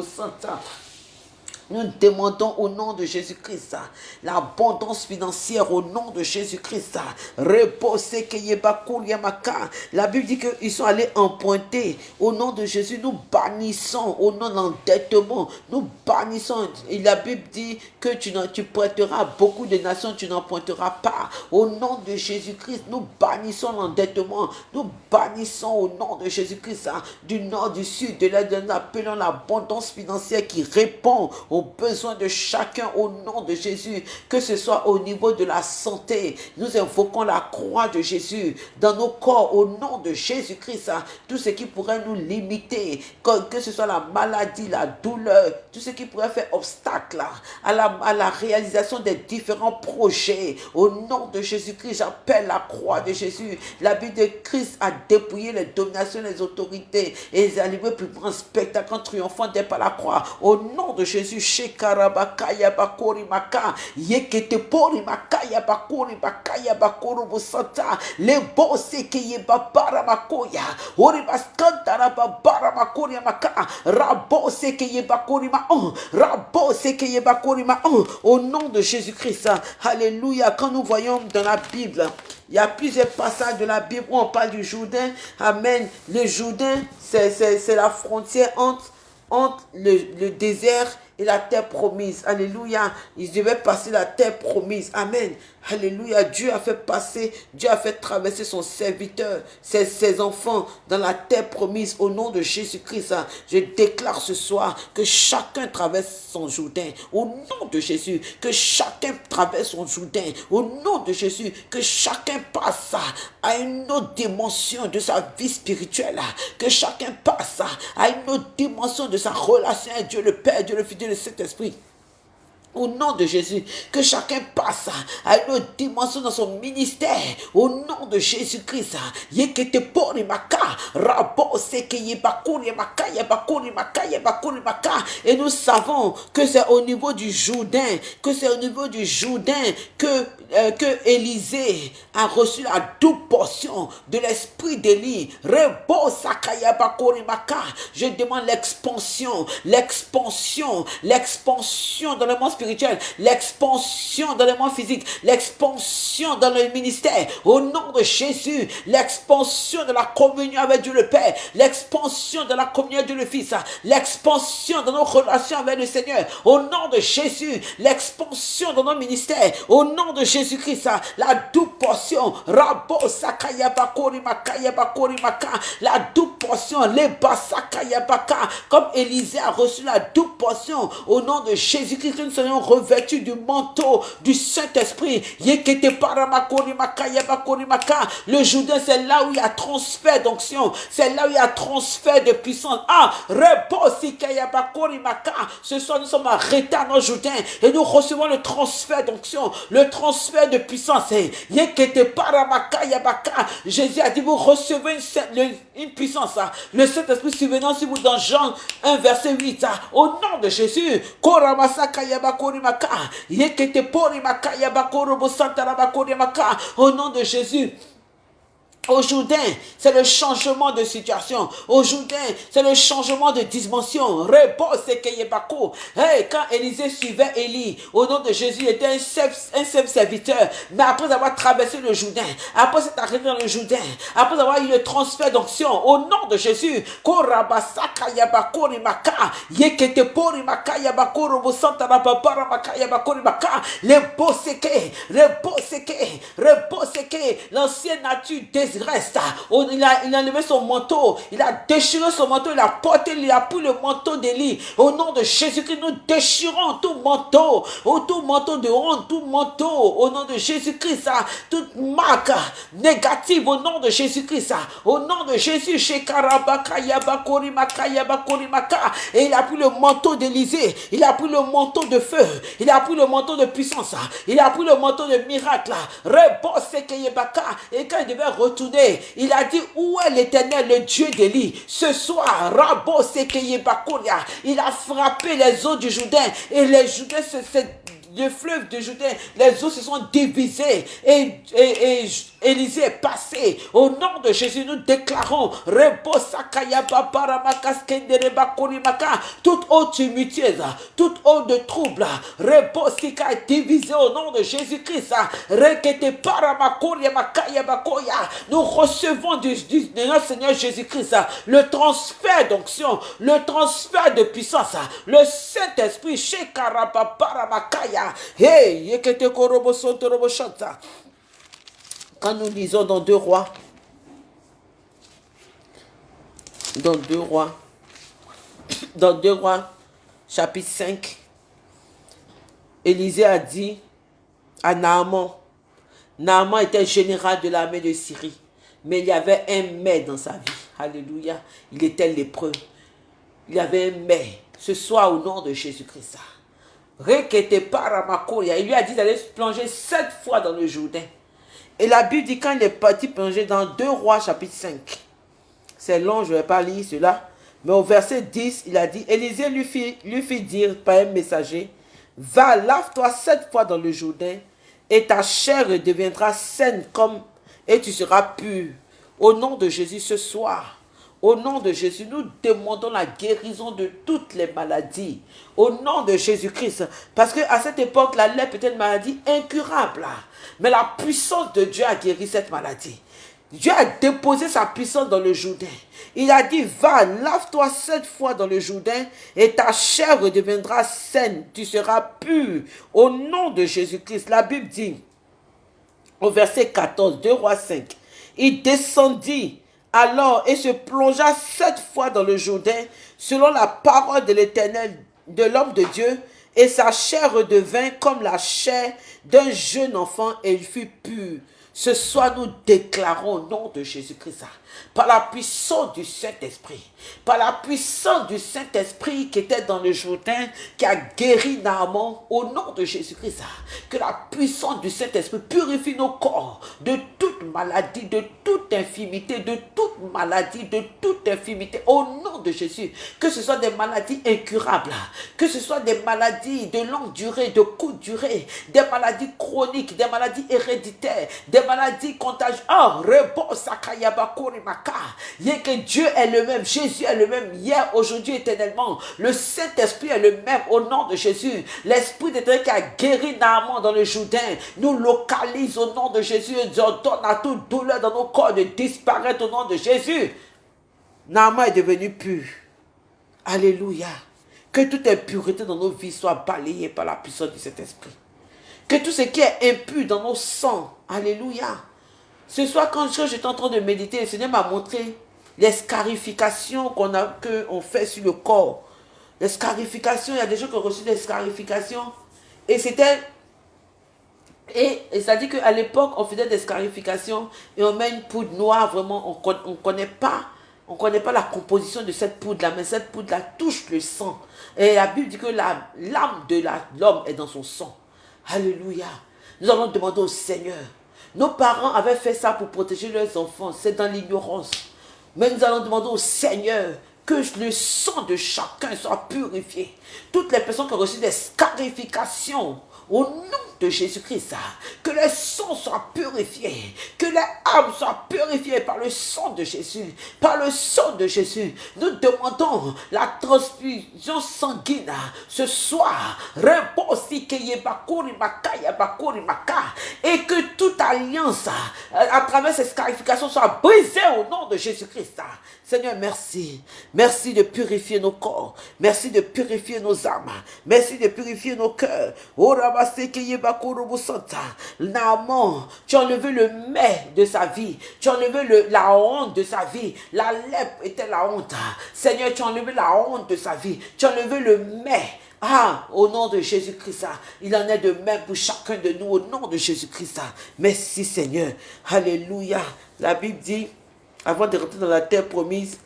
Santa. Nous demandons au nom de Jésus-Christ l'abondance financière au nom de Jésus-Christ. La Bible dit qu'ils sont allés emprunter. Au nom de Jésus, nous bannissons au nom de l'endettement. Nous bannissons. Et la Bible dit que tu, tu prêteras beaucoup de nations, tu n'emprunteras pas. Au nom de Jésus-Christ, nous bannissons l'endettement. Nous bannissons au nom de Jésus-Christ du nord, du sud, de l'est, nous appelons l'abondance financière qui répond aux besoins de chacun au nom de Jésus, que ce soit au niveau de la santé. Nous invoquons la croix de Jésus dans nos corps au nom de Jésus-Christ. Hein. Tout ce qui pourrait nous limiter, que, ce soit la maladie, la douleur, tout ce qui pourrait faire obstacle à la, réalisation des différents projets. Au nom de Jésus-Christ, j'appelle la croix de Jésus. La vie de Christ a dépouillé les dominations, les autorités et les a livrés plus grand spectacle en triomphant dès par la croix. Au nom de Jésus, shekarabakaya bakori maka. Yekete pori makaya bakori bakaya bakoro busata le bose ke ye babara makoya. Ori baskantara babara makori maka. Rabose ke ye bakori ma oh rabose ke ye bakori ma oh au nom de Jésus-Christ alléluia. Quand nous voyons dans la Bible il y a plusieurs passages de la Bible où on parle du Jourdain. Amen. Le Jourdain, c'est la frontière entre, entre le, le désert et la terre promise. Alléluia. Ils devaient passer la terre promise. Amen. Alléluia. Dieu a fait passer, Dieu a fait traverser son serviteur, ses, enfants dans la terre promise au nom de Jésus-Christ. Je déclare ce soir que chacun traverse son Jourdain au nom de Jésus. Que chacun traverse son Jourdain au nom de Jésus. Que chacun passe à une autre dimension de sa vie spirituelle. Que chacun passe à une autre dimension de sa relation avec Dieu le Père, Dieu le Fils, Dieu le Saint-Esprit. Au nom de Jésus, que chacun passe à une autre dimension dans son ministère. Au nom de Jésus-Christ. Yebakuri yebakuri yebakuri. Et nous savons que c'est au niveau du Jourdain, que c'est au niveau du Jourdain que, euh, Élisée a reçu la double portion de l'esprit d'Élie. Rebo sakaya bakuri maka. Je demande l'expansion, l'expansion, l'expansion dans le monde spirituel l'expansion dans le monde physique, l'expansion dans le ministère. Au nom de Jésus, l'expansion de la communion avec Dieu le Père, l'expansion de la communion avec Dieu le Fils, l'expansion de nos relations avec le Seigneur. Au nom de Jésus, l'expansion dans nos ministères. Au nom de Jésus-Christ, la double portion. Rabo La double portion. Les Comme Élisée a reçu la double portion. Au nom de Jésus-Christ, nous soyons revêtus du manteau du Saint-Esprit. Le Jourdain, c'est là où il y a transfert d'onction. C'est là où il y a transfert de puissance. Ah, ce soir, nous sommes arrêtés à nos Jourdain et nous recevons le transfert d'onction, le transfert de puissance. Jésus a dit, vous recevez une, puissance. Ah. Le Saint-Esprit survenant sur vous dans Jean 1, verset 8. Ah. Au nom de Jésus, au nom de Jésus. Au Jourdain, c'est le changement de situation. Au Jourdain, c'est le changement de dimension. Hey, quand Élisée suivait Élie, au nom de Jésus, il était un simple, serviteur. Mais après avoir traversé le Jourdain, après s'être arrêté dans le Jourdain, après avoir eu le transfert d'onction, au nom de Jésus, l'ancienne nature désirée reste. Oh, il, a, il a enlevé son manteau. Il a déchiré son manteau. Il a porté, il a pris le manteau d'Élie. Au nom de Jésus-Christ, nous déchirons tout manteau. Oh, tout manteau de honte, tout manteau. Au nom de Jésus-Christ, toute marque négative au nom de Jésus-Christ. Au nom de Jésus, et il a pris le manteau d'Élysée. Il a pris le manteau de feu. Il a pris le manteau de puissance. Il a pris le manteau de miracle. Et quand il devait retourner il a dit, où est l'éternel, le Dieu d'Élie? Ce soir, Rabo il a frappé les eaux du Jourdain et les Jourdains se, le fleuve de Jourdain, les eaux se sont divisées et, et, et est. Au nom de Jésus, nous déclarons toute eau tumultueuse, toute eau de trouble, Reposika est divisée au nom de Jésus-Christ. Nous recevons du, du, Seigneur Jésus-Christ le transfert d'onction, le transfert de puissance, le Saint-Esprit, Quand nous lisons dans deux rois, dans deux rois, dans deux rois, chapitre 5, Élisée a dit à Naaman, Naaman était général de l'armée de Syrie, mais il y avait un mais dans sa vie. Alléluia. Il était lépreux. Il y avait un mais. Ce soir, au nom de Jésus-Christ. Il lui a dit d'aller plonger sept fois dans le Jourdain. Et la Bible dit quand il est parti plonger dans 2 rois chapitre 5. C'est long, je ne vais pas lire cela. Mais au verset 10, il a dit, Élisée lui fit, lui fit dire par un messager, va, lave-toi sept fois dans le Jourdain, et ta chair deviendra saine comme, et tu seras pur. Au nom de Jésus ce soir, au nom de Jésus, nous demandons la guérison de toutes les maladies. Au nom de Jésus-Christ. Parce qu'à cette époque, la lèpre était une maladie incurable. Mais la puissance de Dieu a guéri cette maladie. Dieu a déposé sa puissance dans le Jourdain. Il a dit, va, lave-toi sept fois dans le Jourdain et ta chair deviendra saine. Tu seras pur. Au nom de Jésus-Christ. La Bible dit, au verset 14, 2 rois 5. Il descendit alors et se plongea sept fois dans le Jourdain, selon la parole de l'Éternel, de l'homme de Dieu, et sa chair redevint comme la chair d'un jeune enfant, et il fut pur. Ce soir, nous déclarons au nom de Jésus-Christ, par la puissance du Saint-Esprit, par la puissance du Saint-Esprit qui était dans le Jourdain, qui a guéri Naaman, au nom de Jésus-Christ, que la puissance du Saint-Esprit purifie nos corps de toute maladie, de toute infimité, de toute maladie, de toute infimité, au nom de Jésus. Que ce soit des maladies incurables, que ce soit des maladies de longue durée, de courte durée, des maladies chroniques, des maladies héréditaires, des maladie que Dieu est le même, Jésus est le même, hier, aujourd'hui, éternellement. Le Saint-Esprit est le même au nom de Jésus. L'Esprit d'éternel qui a guéri Naaman dans le Jourdain nous localise au nom de Jésus et nous ordonne à toute douleur dans nos corps de disparaître au nom de Jésus. Naaman est devenu pur. Alléluia. Que toute impureté dans nos vies soit balayée par la puissance de cet esprit. Que tout ce qui est impur dans nos sangs, alléluia. Ce soir, quand j'étais en train de méditer, le Seigneur m'a montré les scarifications qu'on fait sur le corps. Les scarifications, il y a des gens qui ont reçu des scarifications. Et c'était... Et, ça dit qu'à l'époque, on faisait des scarifications et on met une poudre noire, vraiment, on ne connaît pas. On connaît pas la composition de cette poudre-là, mais cette poudre-là touche le sang. Et la Bible dit que l'âme de l'homme est dans son sang. Alléluia. Nous allons demander au Seigneur. Nos parents avaient fait ça pour protéger leurs enfants. C'est dans l'ignorance. Mais nous allons demander au Seigneur que le sang de chacun soit purifié. Toutes les personnes qui ont reçu des scarifications au nom de Jésus-Christ, que les sang soit purifié, que les âmes soient purifiées par le sang de Jésus, par le sang de Jésus. Nous demandons la transfusion sanguine ce soir, et que toute alliance à travers ces scarifications soit brisée au nom de Jésus-Christ. Seigneur, merci. Merci de purifier nos corps. Merci de purifier nos âmes. Merci de purifier nos cœurs. Naaman, tu as enlevé le mais de sa vie. Tu as enlevé le, la honte de sa vie. La lèpre était la honte. Seigneur, tu as enlevé la honte de sa vie. Tu as enlevé le mais. Ah, au nom de Jésus-Christ, il en est de même pour chacun de nous, au nom de Jésus-Christ. Merci Seigneur. Alléluia. La Bible dit, avant de rentrer dans la terre promise,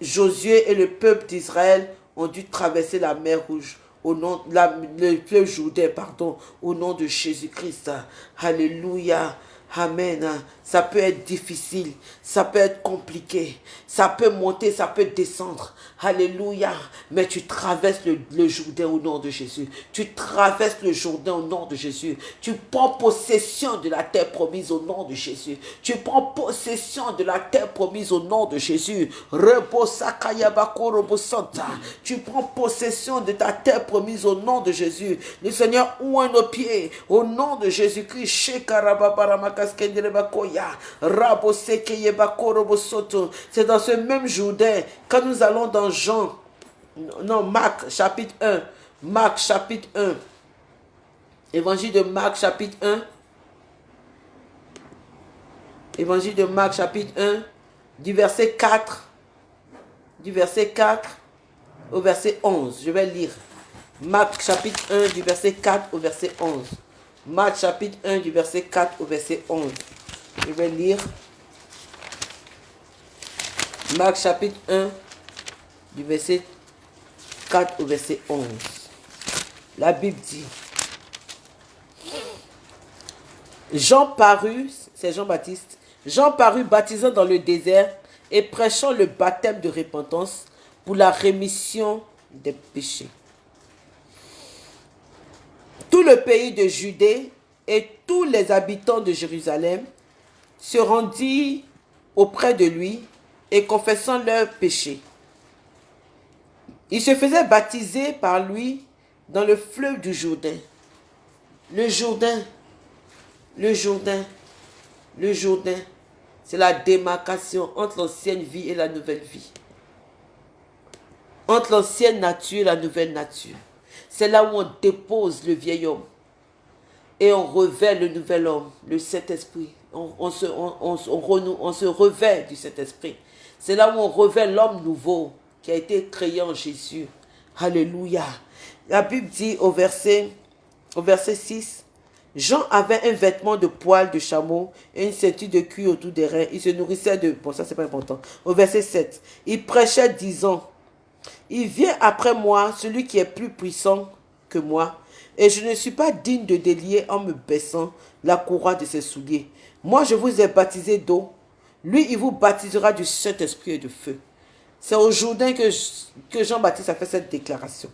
Josué et le peuple d'Israël ont dû traverser la mer rouge au nom, le fleuve Jourdain, pardon, au nom de Jésus-Christ. Alléluia. Amen. Ça peut être difficile, ça peut être compliqué, ça peut monter, ça peut descendre. Alléluia. Mais tu traverses le, Jourdain au nom de Jésus. Tu traverses le Jourdain au nom de Jésus. Tu prends possession de la terre promise au nom de Jésus. Tu prends possession de la terre promise au nom de Jésus. Tu prends possession de ta terre promise au nom de Jésus. Le Seigneur ouvre nos pieds au nom de Jésus-Christ. C'est dans ce même Jourdain, quand nous allons dans Jean, non, Marc chapitre 1, Marc chapitre 1, Évangile de Marc chapitre 1, Évangile de Marc chapitre 1, du verset 4, du verset 4 au verset 11. Je vais lire. Marc chapitre 1 du verset 4 au verset 11. Marc chapitre 1 du verset 4 au verset 11. Je vais lire. Marc chapitre 1 du verset 4 au verset 11. La Bible dit, Jean parut, c'est Jean-Baptiste, Jean parut baptisant dans le désert et prêchant le baptême de repentance pour la rémission des péchés. Tout le pays de Judée et tous les habitants de Jérusalem se rendirent auprès de lui et confessant leurs péchés. Ils se faisaient baptiser par lui dans le fleuve du Jourdain. Le Jourdain, le Jourdain, le Jourdain, c'est la démarcation entre l'ancienne vie et la nouvelle vie. Entre l'ancienne nature et la nouvelle nature. C'est là où on dépose le vieil homme. et on revêt le nouvel homme, le Saint-Esprit. On, se, on, se revêt du Saint-Esprit. C'est là où on revêt l'homme nouveau qui a été créé en Jésus. Alléluia. La Bible dit au verset, au verset 6, Jean avait un vêtement de poil de chameau et une ceinture de cuir autour des reins. Il se nourrissait de... Bon, ça, c'est pas important. Au verset 7, il prêchait disant, Il vient après moi celui qui est plus puissant que moi, et je ne suis pas digne de délier en me baissant la courroie de ses souliers. Moi, je vous ai baptisé d'eau. Lui, il vous baptisera du Saint-Esprit et de feu. C'est au Jourdain que, que Jean-Baptiste a fait cette déclaration.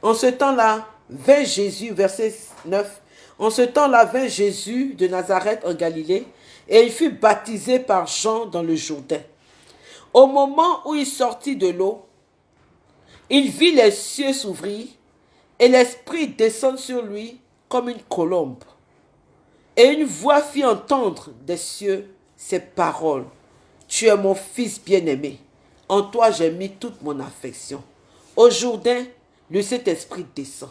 En ce temps-là, vint Jésus, verset 9, en ce temps-là vint Jésus de Nazareth en Galilée, et il fut baptisé par Jean dans le Jourdain. Au moment où il sortit de l'eau, il vit les cieux s'ouvrir et l'Esprit descendre sur lui comme une colombe. Et une voix fit entendre des cieux ces paroles. Tu es mon fils bien-aimé. En toi j'ai mis toute mon affection. Au Jourdain, le Saint-Esprit descend.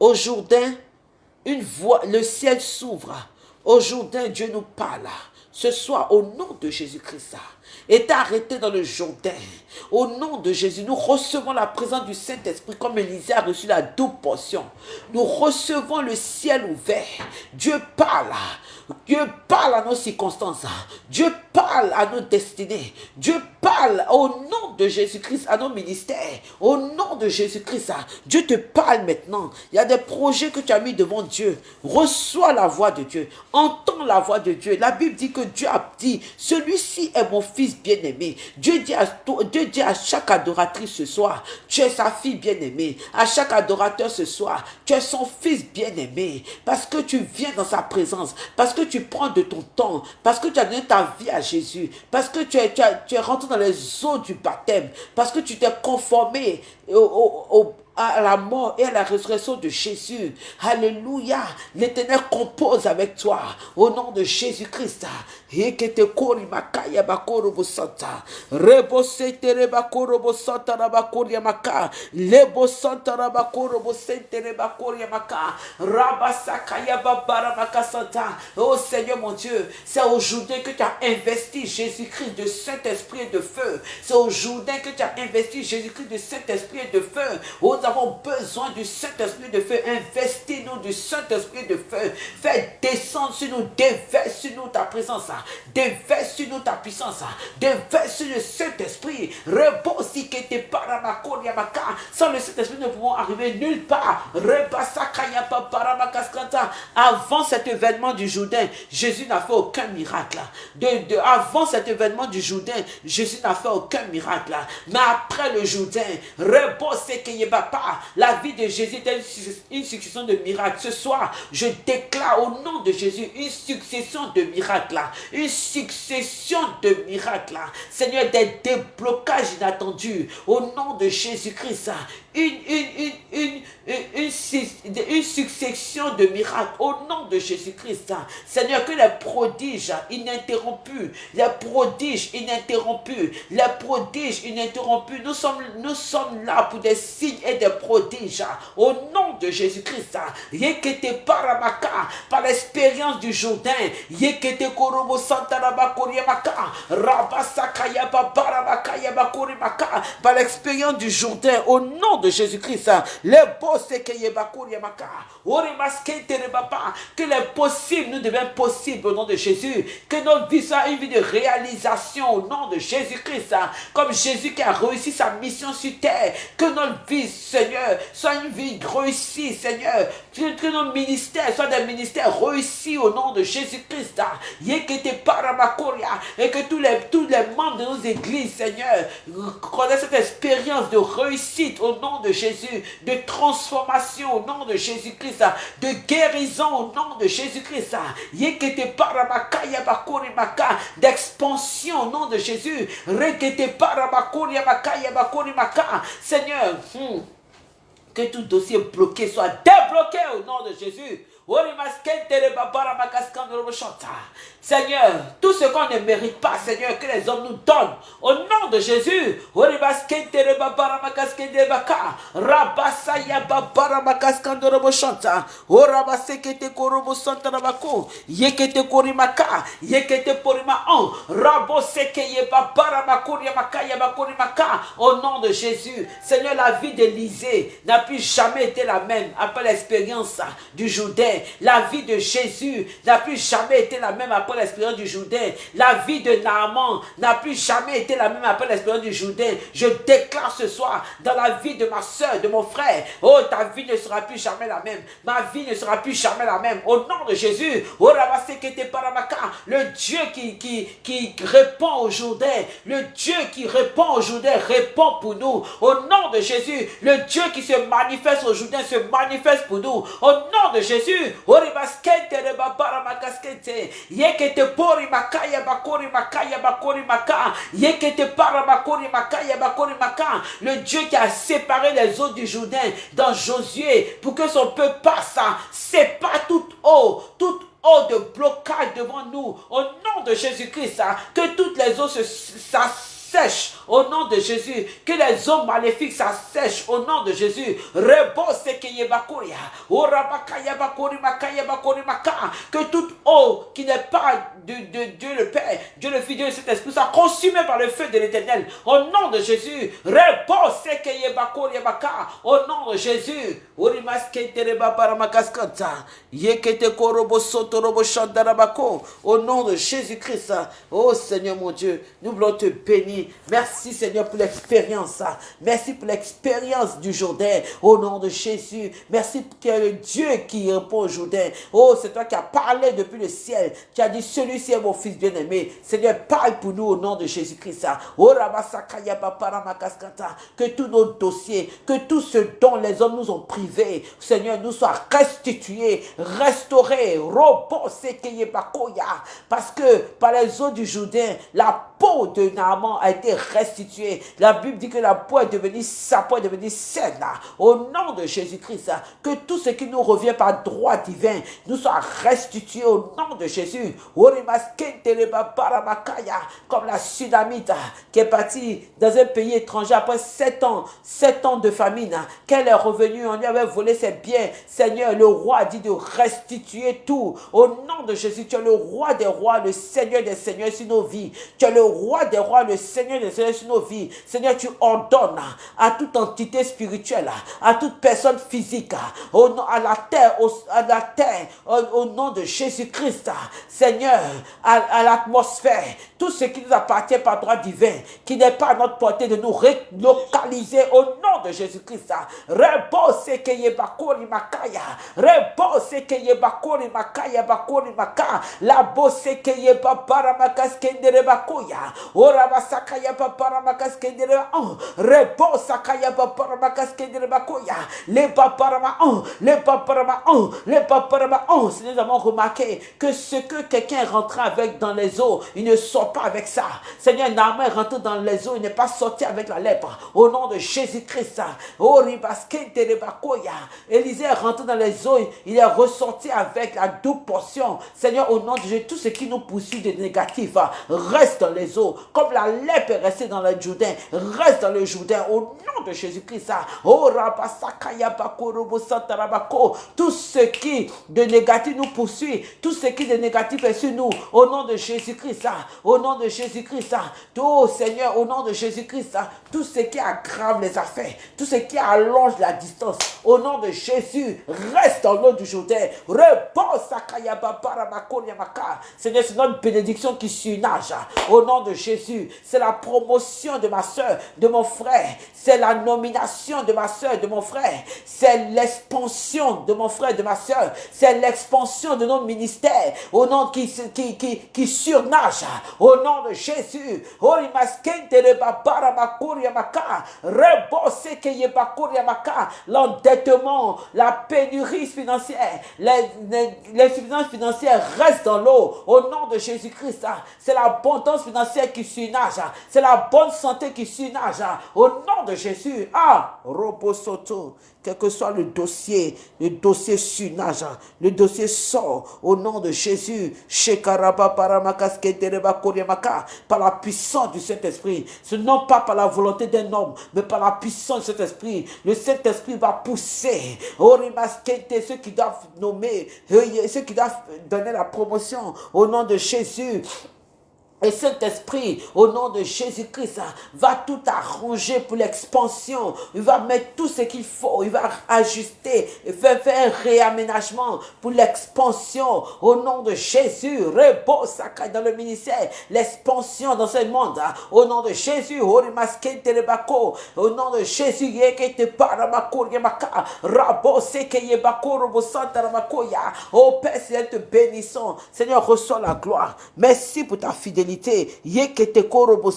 Au Jourdain, une voix, le ciel s'ouvre. Au Jourdain, Dieu nous parle. Ce soir, au nom de Jésus-Christ, est arrêté dans le Jourdain. Au nom de Jésus, nous recevons la présence du Saint-Esprit comme Élisée a reçu la double portion. Nous recevons le ciel ouvert. Dieu parle. Dieu parle à nos circonstances. Dieu parle à nos destinées. Dieu parle au nom de Jésus-Christ à nos ministères. Au nom de Jésus-Christ, Dieu te parle maintenant. Il y a des projets que tu as mis devant Dieu. Reçois la voix de Dieu. Entends la voix de Dieu. La Bible dit que Dieu a dit, celui-ci est mon fils bien-aimé. Dieu dit à Dieu dit à chaque adoratrice ce soir, tu es sa fille bien-aimée. À chaque adorateur ce soir, tu es son fils bien-aimé. Parce que tu viens dans sa présence. Parce que tu prends de ton temps. Parce que tu as donné ta vie à Jésus. Parce que tu es, tu, es rentré dans les eaux du baptême. Parce que tu t'es conformé au à la mort et à la résurrection de Jésus. Alléluia. L'Éternel compose avec toi au nom de Jésus-Christ. Oh Seigneur mon Dieu, c'est aujourd'hui que tu as investi Jésus-Christ de Saint-Esprit de feu. C'est aujourd'hui que tu as investi Jésus-Christ de Saint-Esprit de feu. Avons besoin du Saint-Esprit de feu. Investis-nous du Saint-Esprit de feu. Fais descendre sur nous, déverse sur nous ta présence. Déverse sur nous ta puissance. Déverse sur le Saint-Esprit. Rebosi que te paramakoriamaka. Sans le Saint-Esprit, nous pouvons arriver nulle part. Avant cet événement du Jourdain, Jésus n'a fait aucun miracle. De, de, avant cet événement du Jourdain, Jésus n'a fait aucun miracle. Mais après le Jourdain, rebosi que La vie de Jésus est une succession de miracles. Ce soir, je déclare au nom de Jésus une succession de miracles une succession de miracles. Seigneur, des déblocages inattendus au nom de Jésus-Christ. Une, une, une, une, succession de miracles au nom de Jésus-Christ. Seigneur, que les prodiges ininterrompus, les prodiges ininterrompus, les prodiges ininterrompus, nous sommes, nous sommes là pour des signes et des prodiges au nom de Jésus-Christ. Yekete paramaka, par l'expérience du Jourdain, Yekete korobo par l'expérience du Jourdain, au nom de Jésus-Christ, que les possibles nous deviennent possibles au nom de Jésus, que notre vie soit une vie de réalisation au nom de Jésus-Christ, comme Jésus qui a réussi sa mission sur terre, que notre vie, Seigneur, soit une vie réussie, Seigneur, que, nos ministères soient des ministères réussis au nom de Jésus-Christ, et que tous les, tous les membres de nos églises, Seigneur, connaissent cette expérience de réussite au nom de Jésus, de transformation au nom de Jésus-Christ, de guérison au nom de Jésus-Christ, d'expansion au nom de Jésus, Seigneur, hmm, que tout dossier bloqué soit débloqué au nom de Jésus Seigneur, tout ce qu'on ne mérite pas, Seigneur, que les hommes nous donnent. Au nom de Jésus. Au nom de Jésus. Seigneur, la vie d'Élisée n'a plus jamais été la même après l'expérience du Jourdain. La vie de Jésus n'a plus jamais été la même après l'expérience du Jourdain. La vie de Naaman n'a plus jamais été la même après l'expérience du Jourdain. Je déclare ce soir dans la vie de ma soeur, de mon frère, oh, ta vie ne sera plus jamais la même. Ma vie ne sera plus jamais la même. Au nom de Jésus, oh, le Dieu qui, qui, qui répond au Jourdain, le Dieu qui répond au Jourdain, répond pour nous. Au nom de Jésus, le Dieu qui se manifeste au Jourdain se manifeste pour nous. Au nom de Jésus, yekete pori makaya bakori makaya bakori maka, yekete para bakori le Dieu qui a séparé les eaux du Jourdain dans Josué pour que son peuple passe, c'est pas toute eau, toute eau de blocage devant nous, au nom de Jésus-Christ, que toutes les eaux se, sèche au nom de Jésus. Que les hommes maléfiques s'assèchent au nom de Jésus. Que toute eau qui n'est pas de, de, Dieu le Père, Dieu le Fils, Dieu le Saint-Esprit soit consumée par le feu de l'éternel. Au nom de Jésus. Au nom de Jésus. Au nom de Jésus-Christ. Oh Seigneur mon Dieu, nous voulons te bénir Merci Seigneur pour l'expérience. Merci pour l'expérience du Jourdain. Au nom de Jésus. Merci pour que le Dieu qui répond au Jourdain. Oh, c'est toi qui as parlé depuis le ciel. Tu as dit, celui-ci est mon fils bien-aimé. Seigneur, parle pour nous au nom de Jésus-Christ. Oh, que tous nos dossiers, que tout ce dont les hommes nous ont privés, Seigneur, nous soient restitués, restaurés. Parce que par les eaux du Jourdain, la peau de Naaman a été restituée. La Bible dit que la peau est devenue, sa peau est devenue saine. Au nom de Jésus-Christ, que tout ce qui nous revient par droit divin nous soit restitué au nom de Jésus. Comme la Sudamite qui est partie dans un pays étranger après sept ans, sept ans de famine, qu'elle est revenue, on lui avait volé ses biens. Seigneur, le roi a dit de restituer tout. Au nom de Jésus, tu es le roi des rois, le Seigneur des seigneurs sur nos vies. Tu es le roi des rois, le Seigneur des Seigneurs sur nos vies. Seigneur, tu ordonnes à toute entité spirituelle, à toute personne physique, au nom, à la terre, à la terre, au, nom de Jésus-Christ, Seigneur, à, l'atmosphère, tout ce qui nous appartient par droit divin, qui n'est pas à notre portée de nous relocaliser au nom de Jésus-Christ. Repose que yebakori makaya, repose que yebakori makaya bakori maka, la bosse que yebabara makaskendere bakoya, papara on, repose sakaya papara les paparama on, les paparama on, les. Si nous avons remarqué que ce que quelqu'un rentre avec dans les eaux, il ne sort pas avec ça. Seigneur, Naaman est rentré dans les eaux, il n'est pas sorti avec la lèpre. Au nom de Jésus-Christ, oh ribaskendere bakoya, Élisée est rentré dans les eaux, il est ressorti avec la double portion. Seigneur, au nom de Jésus, tout ce qui nous poursuit de négatif, reste dans les eaux. Comme la lèpre est restée dans le Jourdain, reste dans le Jourdain au nom de Jésus-Christ. Oh, tout ce qui de négatif nous poursuit, tout ce qui de négatif est sur nous, au nom de Jésus-Christ, au nom de Jésus-Christ, oh Seigneur, au nom de Jésus-Christ, tout ce qui aggrave les affaires, tout ce qui allonge la distance, au nom de Jésus, reste dans l'eau du Jourdain, repose Seigneur, c'est notre bénédiction qui surnage, au nom de Jésus, c'est la promotion de ma soeur, de mon frère, c'est la nomination de ma soeur, de mon frère, c'est l'expansion de mon frère, de ma soeur, c'est l'expansion de notre ministère, au nom qui, qui, surnage, au nom de Jésus, l'endettement, la pénurie financière, l'insuffisance financière reste dans l'eau, au nom de Jésus-Christ, c'est l'abondance financière financière qui surnage. C'est la bonne santé qui surnage. Au nom de Jésus. Ah, Robosoto. Quel que soit le dossier, le dossier surnage, le dossier sort au nom de Jésus. Par la puissance du Saint-Esprit. Ce non pas par la volonté d'un homme, mais par la puissance du Saint-Esprit. Le Saint-Esprit va pousser. Ceux qui doivent nommer, ceux qui doivent donner la promotion au nom de Jésus. Et Saint-Esprit, au nom de Jésus-Christ, va tout arranger pour l'expansion. Il va mettre tout ce qu'il faut. Il va ajuster, et faire, faire un réaménagement pour l'expansion. Au nom de Jésus, Rebo dans le ministère, l'expansion dans ce monde. Au nom de Jésus, au nom de Jésus, Oh Père, Seigneur, te bénissons. Seigneur, reçois la gloire. Merci pour ta fidélité Yekete korobo.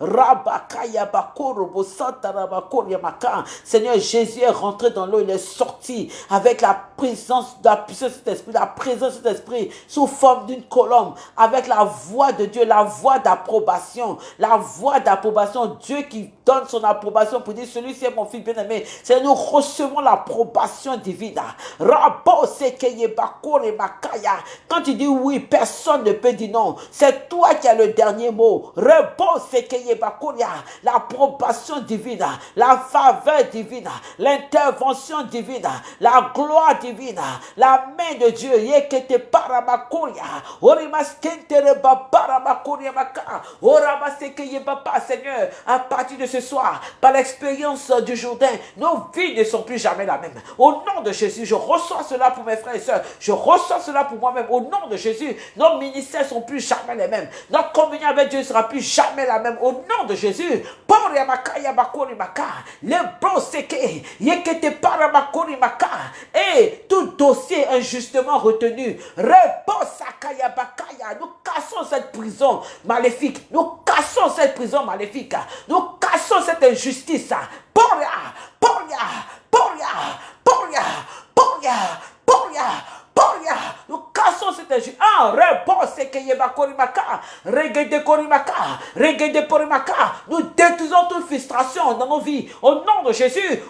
Rabakaya bakorobo maka. Seigneur, Jésus est rentré dans l'eau, il est sorti avec la présence, la puissance de cet esprit, la présence de cet esprit sous forme d'une colombe, avec la voix de Dieu, la voix d'approbation, la voix d'approbation. Dieu qui donne son approbation pour dire celui-ci est mon fils bien-aimé. C'est nous recevons l'approbation divine. Quand tu dis oui, personne ne peut dire non. C'est toi qui as le dernier mot. Réponse l'approbation divine, la faveur divine, l'intervention divine, la gloire divine, la main de Dieu. Yekete paramakoria. Orimaskentere babaramakoria maka. Oramasekeye baba, Seigneur, à partir de ce soir, par l'expérience du Jourdain, nos vies ne sont plus jamais la même. Au nom de Jésus, je reçois cela pour mes frères et sœurs. Je reçois cela pour moi-même. Au nom de Jésus, nos ministères sont plus jamais les mêmes. Notre communion avec Dieu ne sera plus jamais la même. Au nom de Jésus. Et tout dossier injustement retenu. Nous cassons cette prison maléfique. Nous cassons cette prison maléfique. Nous cassons cette injustice. Poria, Poria, Poria, Poria, Poria, Poria. Nous cassons cette injustice. Ah, réponse que yeba Nous détruisons toute frustration dans nos vies. Au nom de Jésus.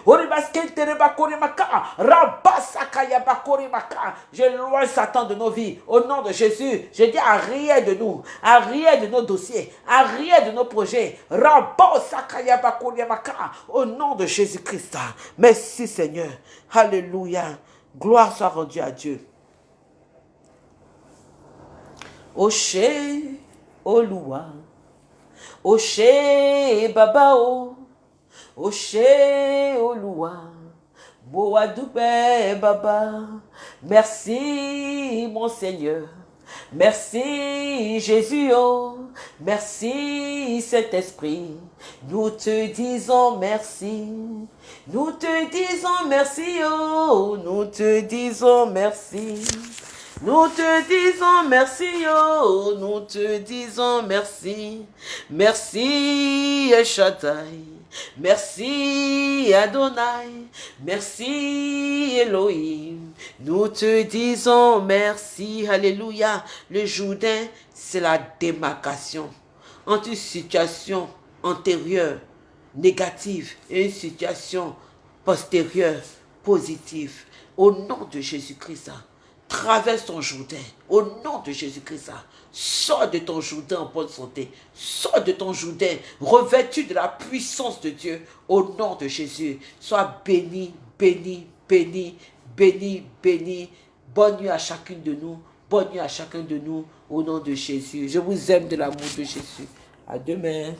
Loin Satan de nos vies. Au nom de Jésus. Je dis à rien de nous. À rien de nos dossiers. À rien de nos projets. Au nom de Jésus-Christ. Merci Seigneur. Alléluia. Gloire soit rendue à Dieu. Oshé, Olúwa. Oshé, Baba o. Oshé, Olúwa. Boa Baba. Merci, mon Seigneur. Merci Jésus, merci Saint-Esprit. Nous te disons merci. Nous te disons merci, oh, nous te disons merci. Nous te disons merci, oh, nous te disons merci. Merci, Shaddai. Merci, Adonai. Merci, Elohim. Nous te disons merci. Alléluia. Le Jourdain, c'est la démarcation entre une situation antérieure, négative, et une situation postérieure, positive. Au nom de Jésus-Christ, traverse ton Jourdain. Au nom de Jésus-Christ, sors de ton Jourdain en bonne santé. Sors de ton Jourdain, revêtu de la puissance de Dieu. Au nom de Jésus, sois béni, béni, béni, béni, béni. Bonne nuit à chacune de nous. Bonne nuit à chacun de nous. Au nom de Jésus. Je vous aime de l'amour de Jésus. À demain.